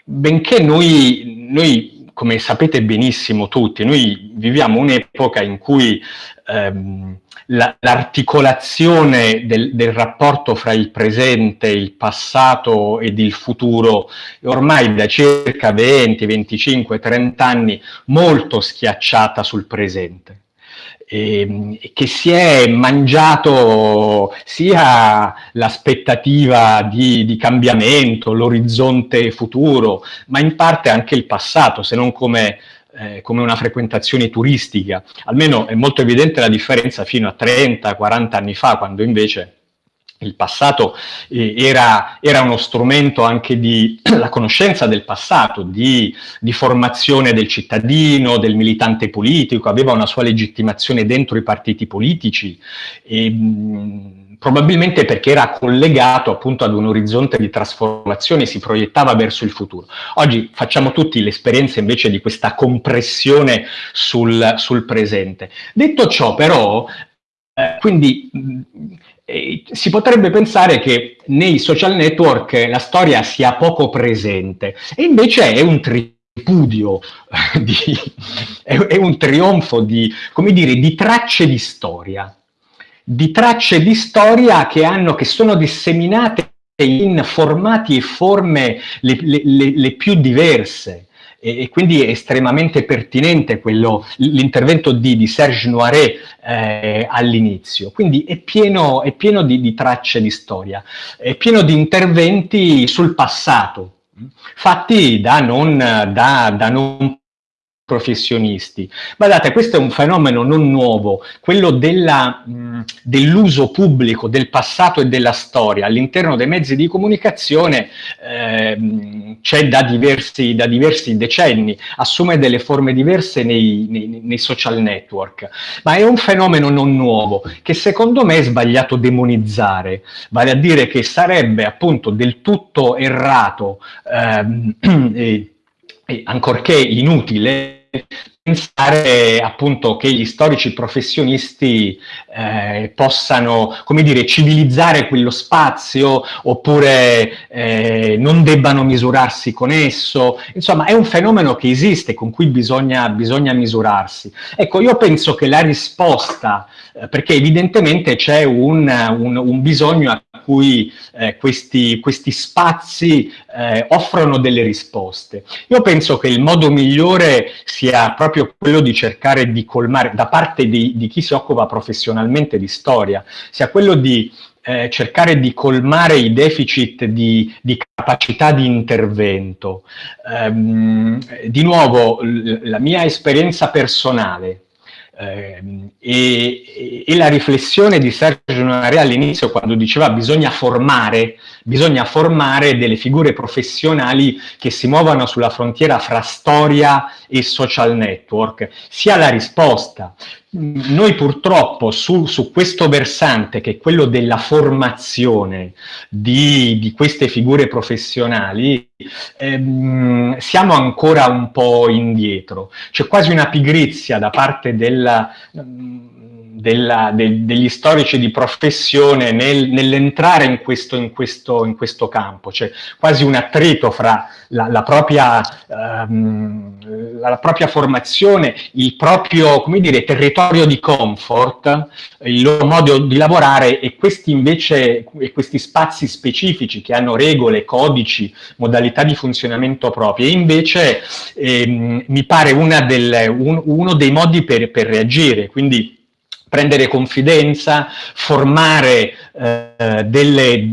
benché noi, noi, come sapete benissimo tutti, noi viviamo un'epoca in cui ehm, l'articolazione del, del, rapporto fra il presente, il passato ed il futuro è ormai da circa 20, 25, 30 anni molto schiacciata sul presente. E, che si è mangiato sia l'aspettativa di, di cambiamento, l'orizzonte futuro, ma in parte anche il passato, se non come eh, come una frequentazione turistica. Almeno è molto evidente la differenza fino a 30-40 anni fa, quando invece il passato eh, era, era, uno strumento anche di *clears throat* la conoscenza del passato, di, di, formazione del cittadino, del militante politico, aveva una sua legittimazione dentro i partiti politici. E, mh, probabilmente perché era collegato appunto ad un orizzonte di trasformazione, si proiettava verso il futuro. Oggi facciamo tutti l'esperienza invece di questa compressione sul, sul presente. Detto ciò però, eh, quindi eh, si potrebbe pensare che nei social network la storia sia poco presente e invece è un tripudio, *laughs* di, è, è un trionfo di, come dire, di tracce di storia di tracce di storia che, hanno, che sono disseminate in formati e forme le, le, le, le più diverse e, quindi è estremamente pertinente l'intervento di, di, Serge Noiret eh, all'inizio. Quindi è pieno, è pieno di, di, tracce di storia, è pieno di interventi sul passato, fatti da non, da, da non professionisti. Guardate, questo è un fenomeno non nuovo, quello dell'uso pubblico del passato e della storia. All'interno dei mezzi di comunicazione eh, c'è da da diversi, decenni, assume delle forme diverse nei, nei, nei, social network, ma è un fenomeno non nuovo che secondo me è sbagliato demonizzare, vale a dire che sarebbe appunto del tutto errato ehm, *clears throat* e, e ancorché inutile pensare appunto che gli storici professionisti eh, possano, come dire, civilizzare quello spazio oppure eh, non debbano misurarsi con esso. Insomma, è un fenomeno che esiste, con cui bisogna, bisogna misurarsi. Ecco, io penso che la risposta, eh, perché evidentemente c'è un, un, un bisogno a cui eh, questi, questi, spazi eh, offrono delle risposte. Io penso che il modo migliore sia proprio quello di cercare di colmare, da parte di, di chi si occupa professionalmente di storia, sia quello di eh, cercare di colmare i deficit di, di capacità di intervento. Um, di nuovo, la mia esperienza personale e, e, la riflessione di Sergio Narea all'inizio quando diceva bisogna formare, bisogna formare delle figure professionali che si muovano sulla frontiera fra storia e social network, sia la risposta. Noi purtroppo su, su questo versante, che è quello della formazione di, di queste figure professionali, ehm, siamo ancora un po' indietro. C'è quasi una pigrizia da parte della della, de, degli storici di professione nel, nell'entrare in questo, in, in questo, campo, c'è quasi un attrito fra la, la, propria, um, la, propria, formazione, il proprio dire, territorio di comfort, il loro modo di lavorare e questi invece e questi spazi specifici che hanno regole, codici, modalità di funzionamento proprie. Invece ehm, mi pare del, un, uno dei modi per, per reagire, quindi prendere confidenza, formare eh, delle,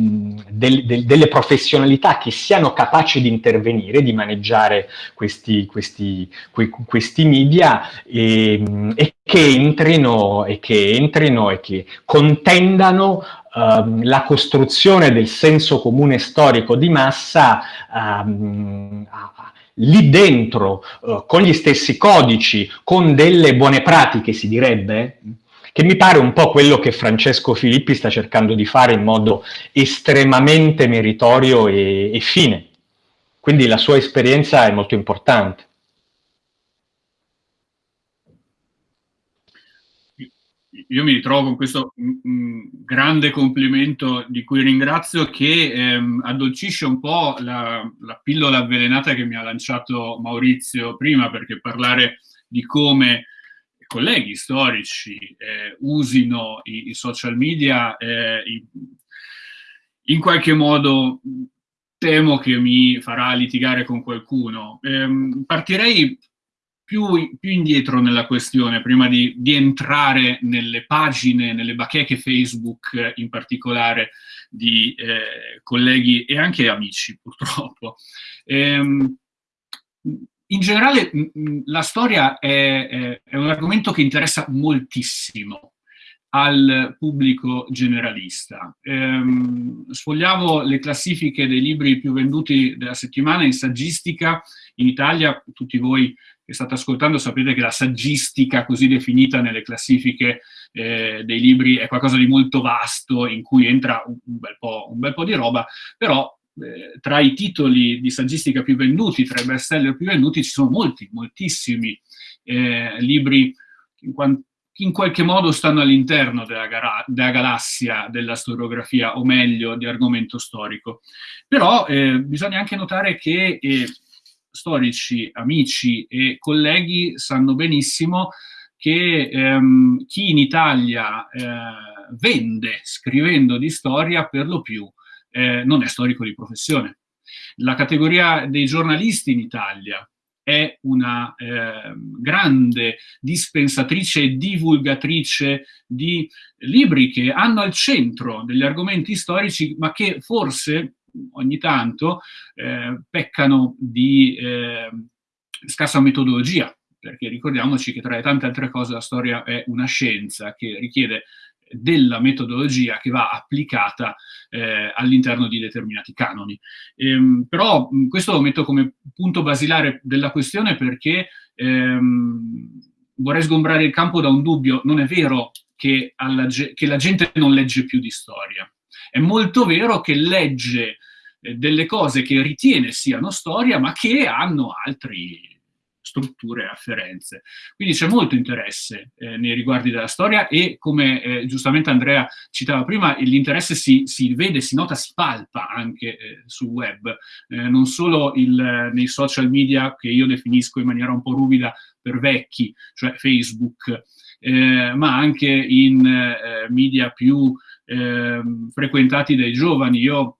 del, del, delle, professionalità che siano capaci di intervenire, di maneggiare questi, questi, que, questi media e, e, che entrino, e, che entrino e che contendano Uh, la costruzione del senso comune storico di massa um, lì dentro, uh, con gli stessi codici, con delle buone pratiche, si direbbe, che mi pare un po' quello che Francesco Filippi sta cercando di fare in modo estremamente meritorio e, e fine. Quindi la sua esperienza è molto importante. io mi ritrovo con questo mm, mm, grande complimento di cui ringrazio che ehm, addolcisce un po' la, la, pillola avvelenata che mi ha lanciato Maurizio prima, perché parlare di come colleghi storici eh, usino i, i, social media, eh, in, in, qualche modo temo che mi farà litigare con qualcuno. Eh, partirei più, più, indietro nella questione, prima di, di, entrare nelle pagine, nelle bacheche Facebook in particolare di eh, colleghi e anche amici, purtroppo. In generale la storia è, è, un argomento che interessa moltissimo al pubblico generalista. Ehm, sfogliavo le classifiche dei libri più venduti della settimana in saggistica in Italia, tutti voi che state ascoltando sapete che la saggistica così definita nelle classifiche eh, dei libri è qualcosa di molto vasto in cui entra un, un, bel, po', un bel po' di roba, però eh, tra i titoli di saggistica più venduti, tra i bestseller più venduti, ci sono molti, moltissimi eh, libri che in, in, qualche modo stanno all'interno della, della, galassia della storiografia, o meglio, di argomento storico. Però eh, bisogna anche notare che eh, storici, amici e colleghi sanno benissimo che ehm, chi in Italia eh, vende scrivendo di storia per lo più eh, non è storico di professione. La categoria dei giornalisti in Italia è una eh, grande dispensatrice e divulgatrice di libri che hanno al centro degli argomenti storici, ma che forse ogni tanto eh, peccano di eh, scarsa metodologia, perché ricordiamoci che tra le tante altre cose la storia è una scienza che richiede della metodologia che va applicata eh, all'interno di determinati canoni. Ehm, però questo lo metto come punto basilare della questione perché ehm, vorrei sgombrare il campo da un dubbio. Non è vero che, alla, che la gente non legge più di storia. È molto vero che legge eh, delle cose che ritiene siano storia, ma che hanno altri strutture afferenze. Quindi c'è molto interesse eh, nei riguardi della storia e come eh, giustamente Andrea citava prima, l'interesse si, si, vede, si nota, si palpa anche eh, sul web, eh, non solo il, nei social media che io definisco in maniera un po' ruvida per vecchi, cioè Facebook, eh, ma anche in eh, media più ehm, frequentati dai giovani. Io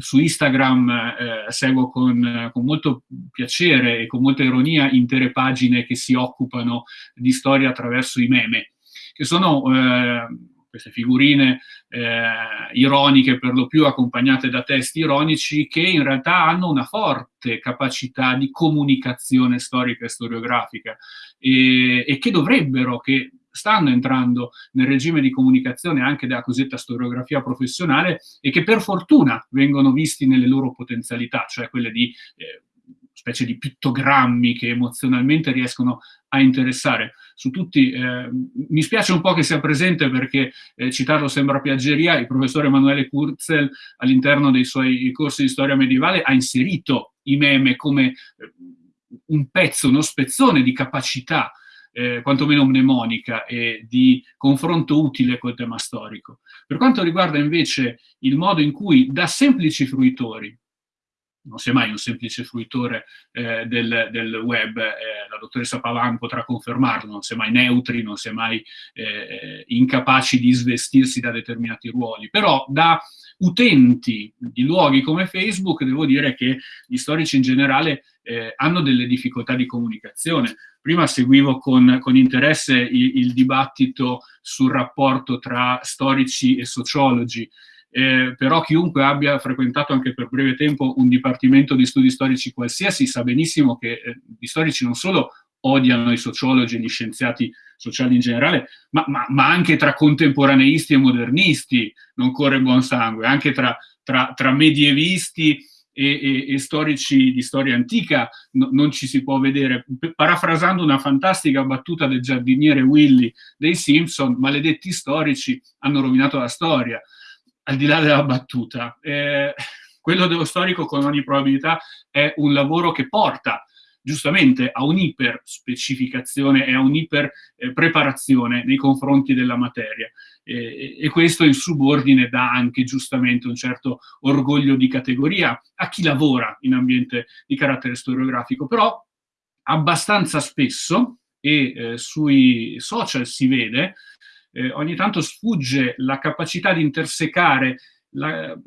su Instagram eh, seguo con, con, molto piacere e con molta ironia intere pagine che si occupano di storia attraverso i meme, che sono eh, queste figurine eh, ironiche per lo più accompagnate da testi ironici che in realtà hanno una forte capacità di comunicazione storica e storiografica e, e che dovrebbero, che stanno entrando nel regime di comunicazione anche della cosiddetta storiografia professionale e che per fortuna vengono visti nelle loro potenzialità, cioè quelle di eh, specie di pittogrammi che emozionalmente riescono a interessare. Su tutti, eh, mi spiace un po' che sia presente perché eh, citarlo sembra piaggeria, il professore Emanuele Kurzel all'interno dei suoi corsi di storia medievale ha inserito i meme come eh, un pezzo, uno spezzone di capacità eh, quantomeno mnemonica e di confronto utile col tema storico. Per quanto riguarda invece il modo in cui da semplici fruitori, non sei mai un semplice fruitore eh, del, del, web, eh, la dottoressa Pavan potrà confermarlo, non si mai neutri, non si mai eh, incapaci di svestirsi da determinati ruoli, però da utenti di luoghi come Facebook devo dire che gli storici in generale eh, hanno delle difficoltà di comunicazione, Prima seguivo con, con interesse il, il, dibattito sul rapporto tra storici e sociologi, eh, però chiunque abbia frequentato anche per breve tempo un dipartimento di studi storici qualsiasi sa benissimo che eh, gli storici non solo odiano i sociologi e gli scienziati sociali in generale, ma, ma, ma, anche tra contemporaneisti e modernisti non corre buon sangue, anche tra, tra, tra medievisti e, e, e, storici di storia antica no, non ci si può vedere. Parafrasando una fantastica battuta del giardiniere Willy dei Simpson, maledetti storici hanno rovinato la storia, al di là della battuta. Eh, quello dello storico con ogni probabilità è un lavoro che porta giustamente a un'iper specificazione e a un'iper eh, nei confronti della materia. E, e, questo in subordine dà anche giustamente un certo orgoglio di categoria a chi lavora in ambiente di carattere storiografico, però abbastanza spesso, e eh, sui social si vede, eh, ogni tanto sfugge la capacità di intersecare la,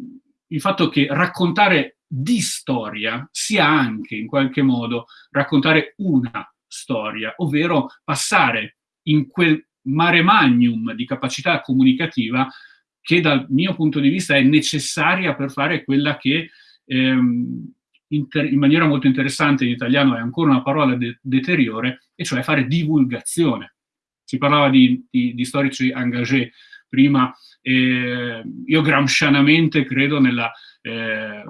il fatto che raccontare di storia sia anche in qualche modo raccontare una storia, ovvero passare in quel mare magnum di capacità comunicativa che dal mio punto di vista è necessaria per fare quella che ehm, in maniera molto interessante in italiano è ancora una parola de deteriore, e cioè fare divulgazione. Si parlava di, di, di storici engagé prima, eh, io gramscianamente credo nella eh,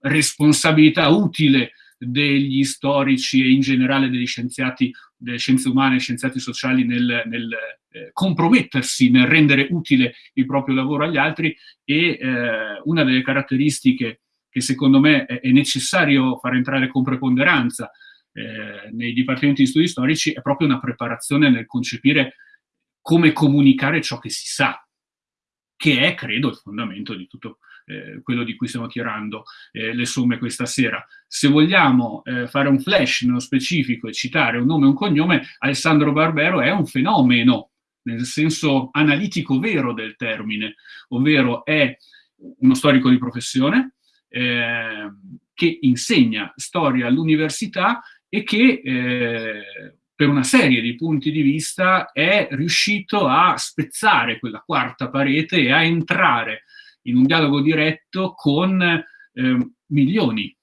responsabilità utile degli storici e in generale degli scienziati delle scienze umane e scienziati sociali nel, nel eh, compromettersi, nel rendere utile il proprio lavoro agli altri e eh, una delle caratteristiche che secondo me è, è necessario far entrare con preponderanza eh, nei dipartimenti di studi storici è proprio una preparazione nel concepire come comunicare ciò che si sa, che è, credo, il fondamento di tutto eh, quello di cui stiamo tirando eh, le somme questa sera. Se vogliamo eh, fare un flash nello specifico e citare un nome e un cognome, Alessandro Barbero è un fenomeno, nel senso analitico vero del termine, ovvero è uno storico di professione eh, che insegna storia all'università e che eh, per una serie di punti di vista è riuscito a spezzare quella quarta parete e a entrare in un dialogo diretto con eh, milioni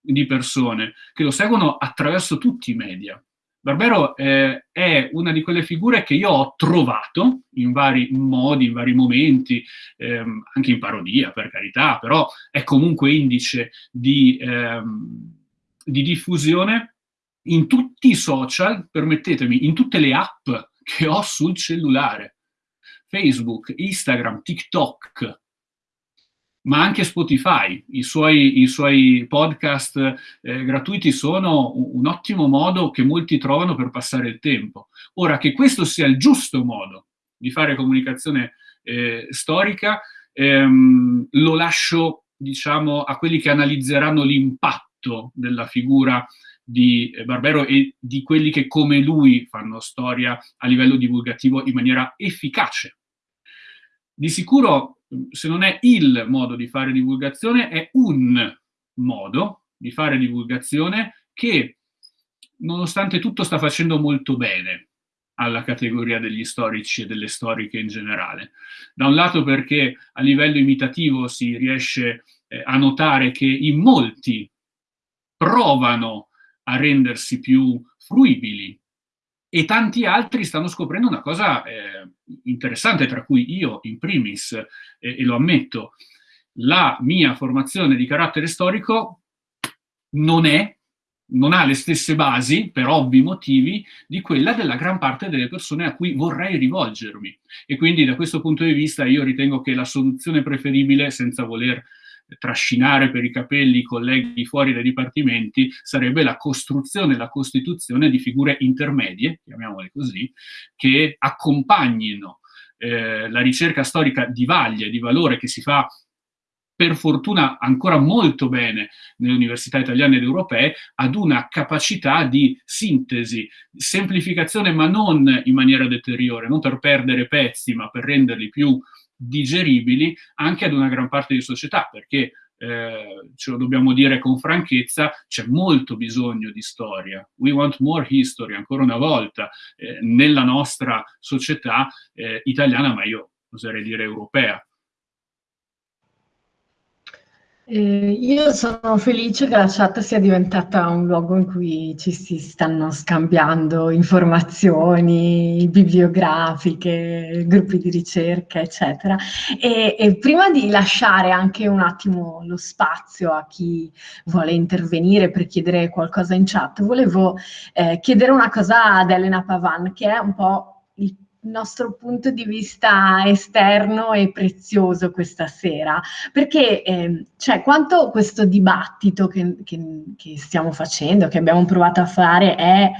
di persone che lo seguono attraverso tutti i media, Barbero eh, è una di quelle figure che io ho trovato in vari modi, in vari momenti, ehm, anche in parodia per carità, però è comunque indice di, ehm, di diffusione in tutti i social, permettetemi, in tutte le app che ho sul cellulare. Facebook, Instagram, TikTok, ma anche Spotify. I suoi, i suoi podcast eh, gratuiti sono un ottimo modo che molti trovano per passare il tempo. Ora, che questo sia il giusto modo di fare comunicazione eh, storica, ehm, lo lascio, diciamo, a quelli che analizzeranno l'impatto della figura di Barbero e di quelli che come lui fanno storia a livello divulgativo in maniera efficace. Di sicuro se non è il modo di fare divulgazione, è un modo di fare divulgazione che, nonostante tutto, sta facendo molto bene alla categoria degli storici e delle storiche in generale. Da un lato perché a livello imitativo si riesce eh, a notare che in molti provano a rendersi più fruibili e tanti altri stanno scoprendo una cosa eh, interessante, tra cui io in primis, eh, e lo ammetto, la mia formazione di carattere storico non è, non ha le stesse basi, per ovvi motivi, di quella della gran parte delle persone a cui vorrei rivolgermi. E quindi da questo punto di vista io ritengo che la soluzione preferibile, senza voler trascinare per i capelli i colleghi fuori dai dipartimenti sarebbe la costruzione, la costituzione di figure intermedie, chiamiamole così, che accompagnino eh, la ricerca storica di vaglia, di valore che si fa per fortuna ancora molto bene nelle università italiane ed europee, ad una capacità di sintesi, semplificazione, ma non in maniera deteriore, non per perdere pezzi, ma per renderli più digeribili anche ad una gran parte di società, perché eh, ce lo dobbiamo dire con franchezza, c'è molto bisogno di storia. We want more history, ancora una volta, eh, nella nostra società eh, italiana, ma io oserei dire europea. Eh, io sono felice che la chat sia diventata un luogo in cui ci si stanno scambiando informazioni bibliografiche, gruppi di ricerca, eccetera. E, e, prima di lasciare anche un attimo lo spazio a chi vuole intervenire per chiedere qualcosa in chat, volevo eh, chiedere una cosa ad Elena Pavan, che è un po' nostro punto di vista esterno e prezioso questa sera, perché eh, cioè, quanto questo dibattito che, che, che stiamo facendo, che abbiamo provato a fare, è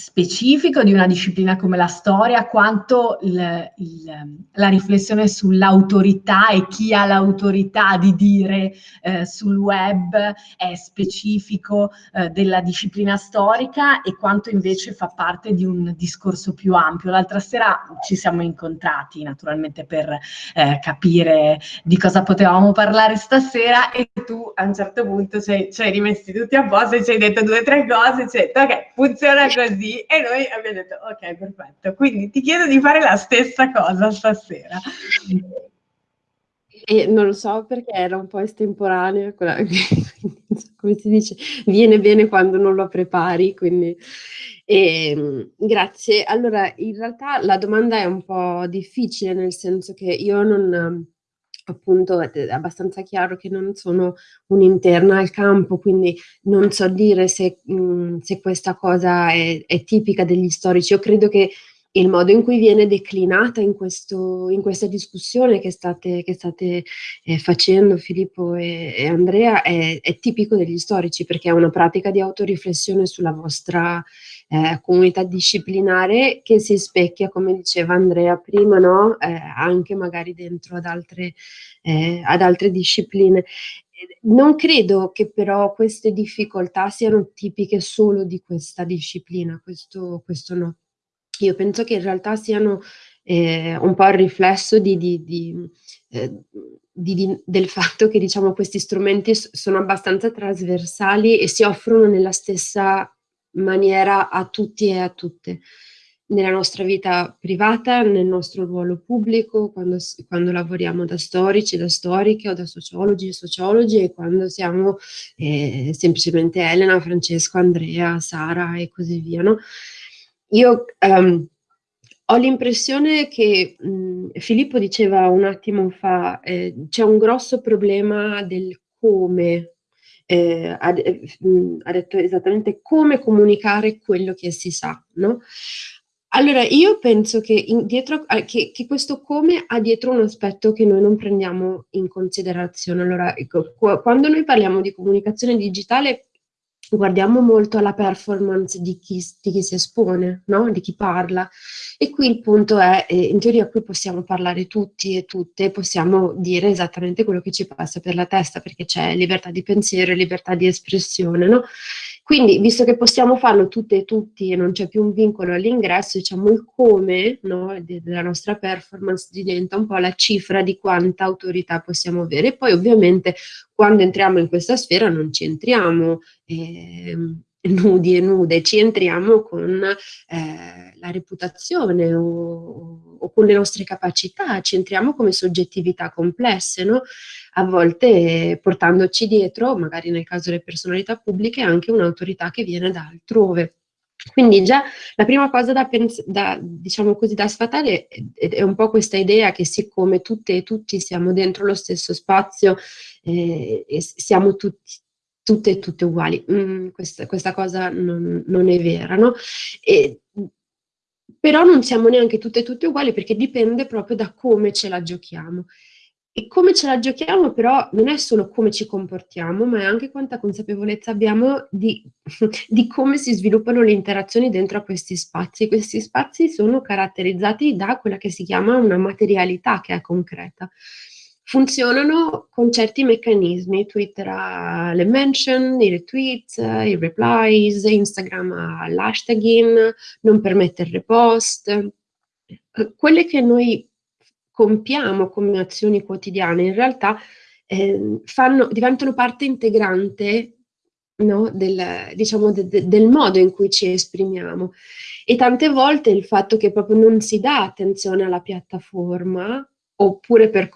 specifico di una disciplina come la storia, quanto il, il, la riflessione sull'autorità e chi ha l'autorità di dire eh, sul web è specifico eh, della disciplina storica e quanto invece fa parte di un discorso più ampio. L'altra sera ci siamo incontrati naturalmente per eh, capire di cosa potevamo parlare stasera e tu a un certo punto ci hai rimessi tutti a posto e ci hai detto due o tre cose, ci hai detto ok, funziona così e noi abbiamo detto ok, perfetto. Quindi ti chiedo di fare la stessa cosa stasera. E non lo so perché era un po' estemporanea, quella, *laughs* come si dice, viene bene quando non lo prepari, quindi e, ehm, grazie. Allora, in realtà la domanda è un po' difficile, nel senso che io non appunto è abbastanza chiaro che non sono un'interna al campo, quindi non so dire se, mh, mhmm, se questa cosa è, è, tipica degli storici. Io credo che il modo in cui viene declinata in, questo, in questa discussione che state, che state eh, facendo Filippo e, e Andrea è, è, tipico degli storici perché è una pratica di autoriflessione sulla vostra eh, comunità disciplinare che si specchia, come diceva Andrea prima, no? eh, anche magari dentro ad altre, eh, ad altre discipline. Non credo che però queste difficoltà siano tipiche solo di questa disciplina, questo, questo no. Io penso che in realtà siano eh, un po' il riflesso di, di, di, eh, del fatto che diciamo, questi strumenti sono abbastanza trasversali e si offrono nella stessa maniera a tutti e a tutte. nella nostra vita privata, nel nostro ruolo pubblico, quando, quando, lavoriamo da storici, da storiche o da sociologi e sociologi e quando siamo eh, semplicemente Elena, Francesco, Andrea, Sara e così via. No? Io um, ho l'impressione che mh, Filippo diceva un attimo fa, eh, c'è un grosso problema del come eh, ha, ha, detto esattamente come comunicare quello che si sa, no? Allora, io penso che, in, dietro, eh, che, che, questo come ha dietro un aspetto che noi non prendiamo in considerazione. Allora, ecco, quando noi parliamo di comunicazione digitale, guardiamo molto alla performance di chi, di chi si espone, no? di chi parla. E qui il punto è, eh, in teoria qui possiamo parlare tutti e tutte, possiamo dire esattamente quello che ci passa per la testa, perché c'è libertà di pensiero e libertà di espressione, no? Quindi, visto che possiamo farlo tutte e tutti e non c'è più un vincolo all'ingresso, diciamo il come no, della nostra performance diventa un po' la cifra di quanta autorità possiamo avere. E poi ovviamente quando entriamo in questa sfera non ci entriamo eh, nudi e nude, ci entriamo con eh, la reputazione o, o, con le nostre capacità, ci entriamo come soggettività complesse, no? a volte portandoci dietro, magari nel caso delle personalità pubbliche, anche un'autorità che viene da altrove. Quindi già la prima cosa da, da, diciamo così, da sfatare è, è, un po' questa idea che siccome tutte e tutti siamo dentro lo stesso spazio eh, e siamo tutti, tutte e tutte uguali, mm, questa, questa, cosa non, non, è vera, no? E, però non siamo neanche tutte e tutte uguali perché dipende proprio da come ce la giochiamo. E come ce la giochiamo però non è solo come ci comportiamo, ma è anche quanta consapevolezza abbiamo di, *laughs* di come si sviluppano le interazioni dentro a questi spazi. Questi spazi sono caratterizzati da quella che si chiama una materialità che è concreta. Funzionano con certi meccanismi, Twitter ha le mention, i retweet, i replies, Instagram ha l'hashtagging, non permette il repost. Quelle che noi compiamo come azioni quotidiane in realtà eh, fanno, diventano parte integrante no, del, diciamo, de, de, del modo in cui ci esprimiamo. E tante volte il fatto che proprio non si dà attenzione alla piattaforma oppure per,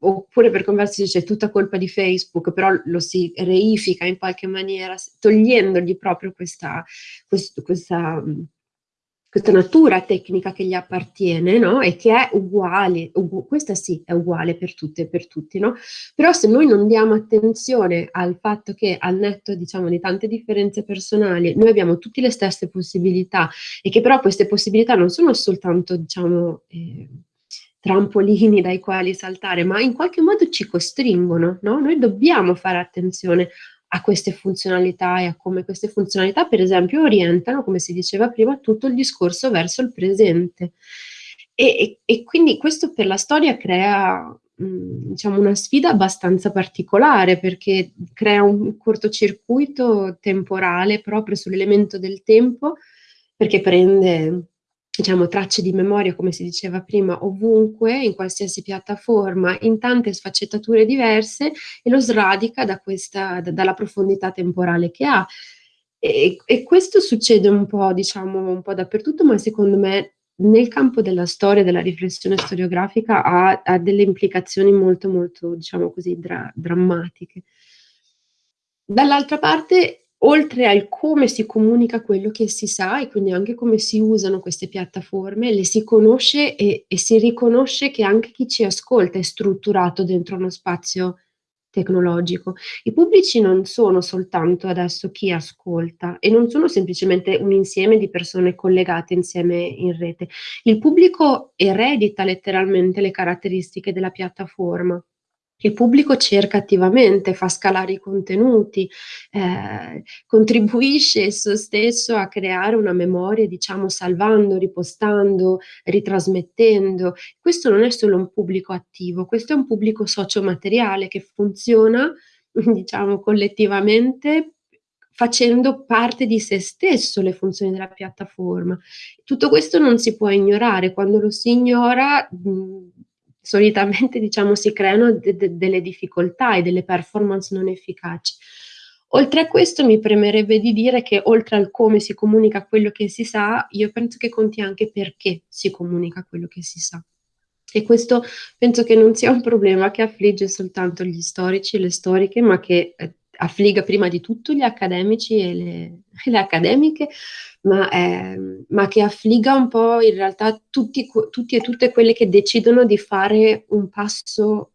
oppure per conversi c'è tutta colpa di Facebook, però lo si reifica in qualche maniera, togliendogli proprio questa, quest- questa questa natura tecnica che gli appartiene, no? E che è uguale, ugu questa sì è uguale per tutte e per tutti, no? Però se noi non diamo attenzione al fatto che al netto, diciamo, di tante differenze personali, noi abbiamo tutte le stesse possibilità e che però queste possibilità non sono soltanto, diciamo, eh, trampolini dai quali saltare, ma in qualche modo ci costringono, no? Noi dobbiamo fare attenzione a queste funzionalità e a come queste funzionalità, per esempio, orientano, come si diceva prima, tutto il discorso verso il presente. E, e, e quindi questo per la storia crea mh, diciamo una sfida abbastanza particolare perché crea un cortocircuito temporale proprio sull'elemento del tempo perché prende diciamo, tracce di memoria, come si diceva prima, ovunque, in qualsiasi piattaforma, in tante sfaccettature diverse e lo sradica da questa, da, dalla profondità temporale che ha. E, e, questo succede un po', diciamo, un po' dappertutto, ma secondo me nel campo della storia, della riflessione storiografica, ha, ha delle implicazioni molto, molto, diciamo così, dra drammatiche. Dall'altra parte oltre al come si comunica quello che si sa e quindi anche come si usano queste piattaforme, le si conosce e, e si riconosce che anche chi ci ascolta è strutturato dentro uno spazio tecnologico. I pubblici non sono soltanto adesso chi ascolta e non sono semplicemente un insieme di persone collegate insieme in rete. Il pubblico eredita letteralmente le caratteristiche della piattaforma il pubblico cerca attivamente, fa scalare i contenuti, eh, contribuisce esso stesso a creare una memoria, diciamo, salvando, ripostando, ritrasmettendo. Questo non è solo un pubblico attivo, questo è un pubblico sociomateriale che funziona, *laughs* diciamo, collettivamente facendo parte di se stesso le funzioni della piattaforma. Tutto questo non si può ignorare, quando lo si ignora solitamente diciamo, si creano de de delle difficoltà e delle performance non efficaci. Oltre a questo mi premerebbe di dire che oltre al come si comunica quello che si sa, io penso che conti anche perché si comunica quello che si sa. E questo penso che non sia un problema che affligge soltanto gli storici e le storiche, ma che eh, affligga prima di tutto gli accademici e le, *laughs* le accademiche, ma, eh, ma, che affligga un po' in realtà tutti, tutti e tutte quelle che decidono di fare un passo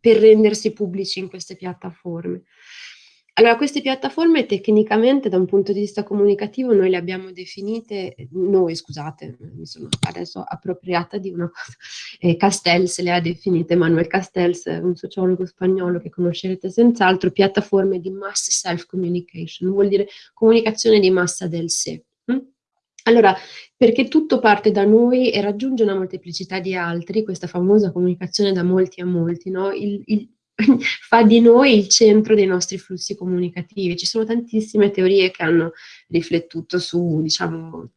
per rendersi pubblici in queste piattaforme. Allora, queste piattaforme tecnicamente da un punto di vista comunicativo noi le abbiamo definite, noi scusate, mi sono adesso appropriata di una cosa, *laughs* eh, Castells le ha definite, Manuel Castells, un sociologo spagnolo che conoscerete senz'altro, piattaforme di mass self-communication, vuol dire comunicazione di massa del sé. Hm? Allora, perché tutto parte da noi e raggiunge una molteplicità di altri, questa famosa comunicazione da molti a molti, no? il, il, *laughs* fa di noi il centro dei nostri flussi comunicativi. Ci sono tantissime teorie che hanno riflettuto su, diciamo,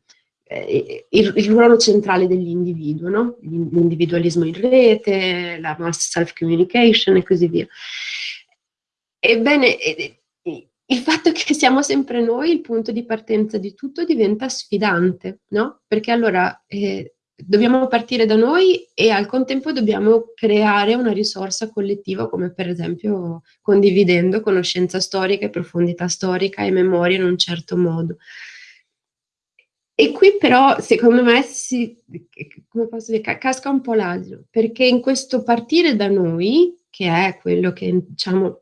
eh, il, il, ruolo centrale dell'individuo, no? l'individualismo in rete, la mass self-communication e così via. Ebbene, il fatto che siamo sempre noi, il punto di partenza di tutto diventa sfidante, no? Perché allora eh, dobbiamo partire da noi e al contempo dobbiamo creare una risorsa collettiva come per esempio condividendo conoscenza storica e profondità storica e memoria in un certo modo. E qui però secondo me si, dire, casca un po' l'asino, perché in questo partire da noi, che è quello che diciamo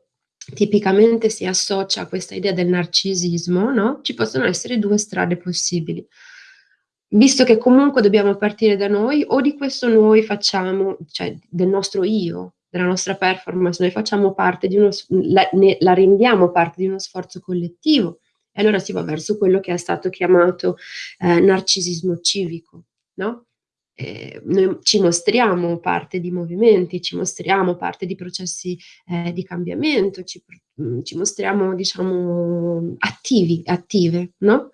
tipicamente si associa a questa idea del narcisismo, no? ci possono essere due strade possibili visto che comunque dobbiamo partire da noi, o di questo noi facciamo, cioè del nostro io, della nostra performance, noi facciamo parte di uno, la, ne, la rendiamo parte di uno sforzo collettivo, e allora si va verso quello che è stato chiamato eh, narcisismo civico, no? Noi ci mostriamo parte di movimenti, ci mostriamo parte di processi eh, di cambiamento, ci, ci mostriamo, diciamo, attivi, attive, no?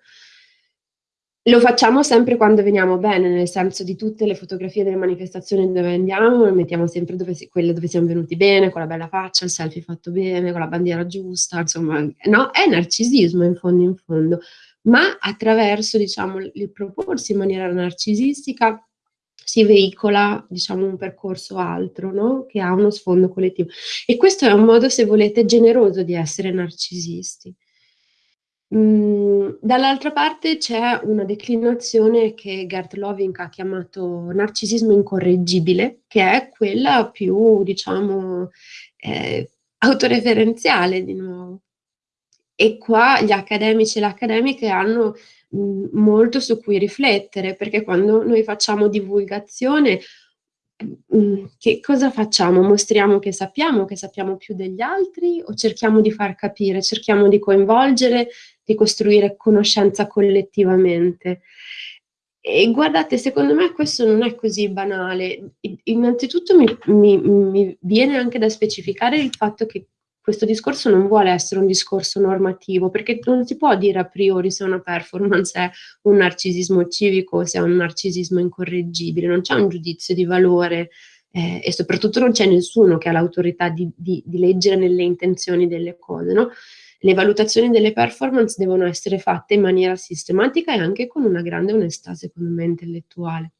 Lo facciamo sempre quando veniamo bene, nel senso di tutte le fotografie delle manifestazioni dove andiamo, mettiamo sempre dove si, quelle dove siamo venuti bene, con la bella faccia, il selfie fatto bene, con la bandiera giusta, insomma, no? È narcisismo in fondo in fondo, ma attraverso, diciamo, il proporsi in maniera narcisistica si veicola, diciamo, un percorso altro, no? Che ha uno sfondo collettivo. E questo è un modo, se volete, generoso di essere narcisisti. Mhmm, dall'altra parte c'è una declinazione che Gert Lovink ha chiamato narcisismo incorreggibile, che è quella più, diciamo, eh, autoreferenziale di nuovo. E qua gli accademici e le accademiche hanno mh, mhmm, molto su cui riflettere, perché quando noi facciamo divulgazione Mm, che cosa facciamo? Mostriamo che sappiamo, che sappiamo più degli altri o cerchiamo di far capire, cerchiamo di coinvolgere, di costruire conoscenza collettivamente? E guardate, secondo me questo non è così banale. Innanzitutto mi, mi, mi viene anche da specificare il fatto che questo discorso non vuole essere un discorso normativo, perché non si può dire a priori se una performance è un narcisismo civico o se è un narcisismo incorreggibile, non c'è un giudizio di valore eh, e soprattutto non c'è nessuno che ha l'autorità di, di, di, leggere nelle intenzioni delle cose, no? Le valutazioni delle performance devono essere fatte in maniera sistematica e anche con una grande onestà, secondo me, intellettuale.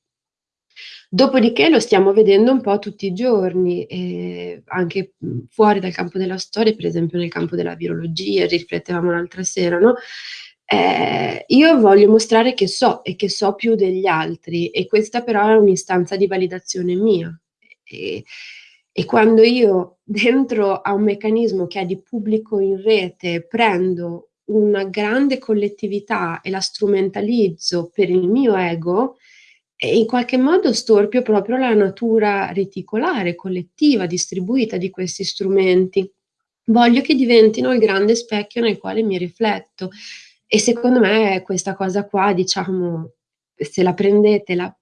Dopodiché lo stiamo vedendo un po' tutti i giorni, eh, anche fuori dal campo della storia, per esempio nel campo della virologia, riflettevamo l'altra sera, no? Eh, io voglio mostrare che so e che so più degli altri e questa però è un'istanza di validazione mia. E, e quando io dentro a un meccanismo che è di pubblico in rete prendo una grande collettività e la strumentalizzo per il mio ego, in qualche modo storpio proprio la natura reticolare, collettiva, distribuita di questi strumenti. Voglio che diventino il grande specchio nel quale mi rifletto. E secondo me questa cosa qua, diciamo, se la prendete la,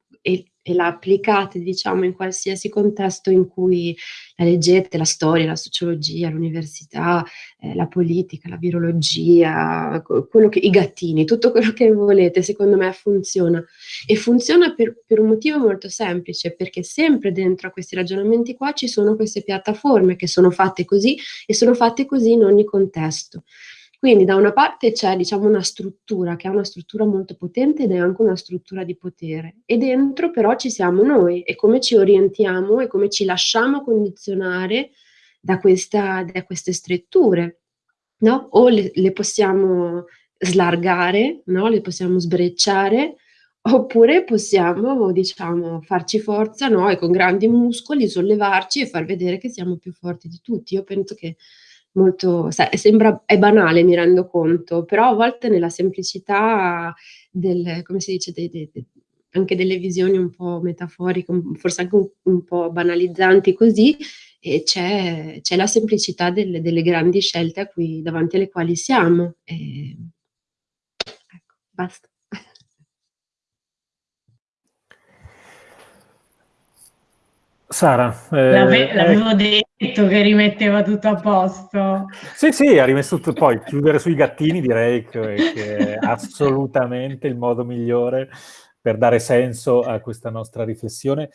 e, la applicate, diciamo, in qualsiasi contesto in cui la leggete, la storia, la sociologia, l'università, eh, la politica, la virologia, che, i gattini, tutto quello che volete, secondo me funziona. E funziona per, per un motivo molto semplice, perché sempre dentro a questi ragionamenti qua ci sono queste piattaforme che sono fatte così e sono fatte così in ogni contesto. Quindi da una parte c'è diciamo, una struttura che è una struttura molto potente ed è anche una struttura di potere e dentro però ci siamo noi e come ci orientiamo e come ci lasciamo condizionare da, questa, da queste strutture. No? O le, le, possiamo slargare, no? le possiamo sbrecciare, oppure possiamo, diciamo, farci forza no? e con grandi muscoli sollevarci e far vedere che siamo più forti di tutti. Io penso che molto, sembra, è banale, mi rendo conto, però a volte nella semplicità del, come si dice, dei, dei, anche delle visioni un po' metaforiche, forse anche un, un po' banalizzanti così, c'è, la semplicità delle, delle, grandi scelte cui, davanti alle quali siamo. E, ecco, basta. Sara. Eh, L'ave- l'avevo eh, detto che rimetteva tutto a posto. Sì, sì, ha rimesso tutto. Poi chiudere sui gattini direi che, che è assolutamente il modo migliore per dare senso a questa nostra riflessione.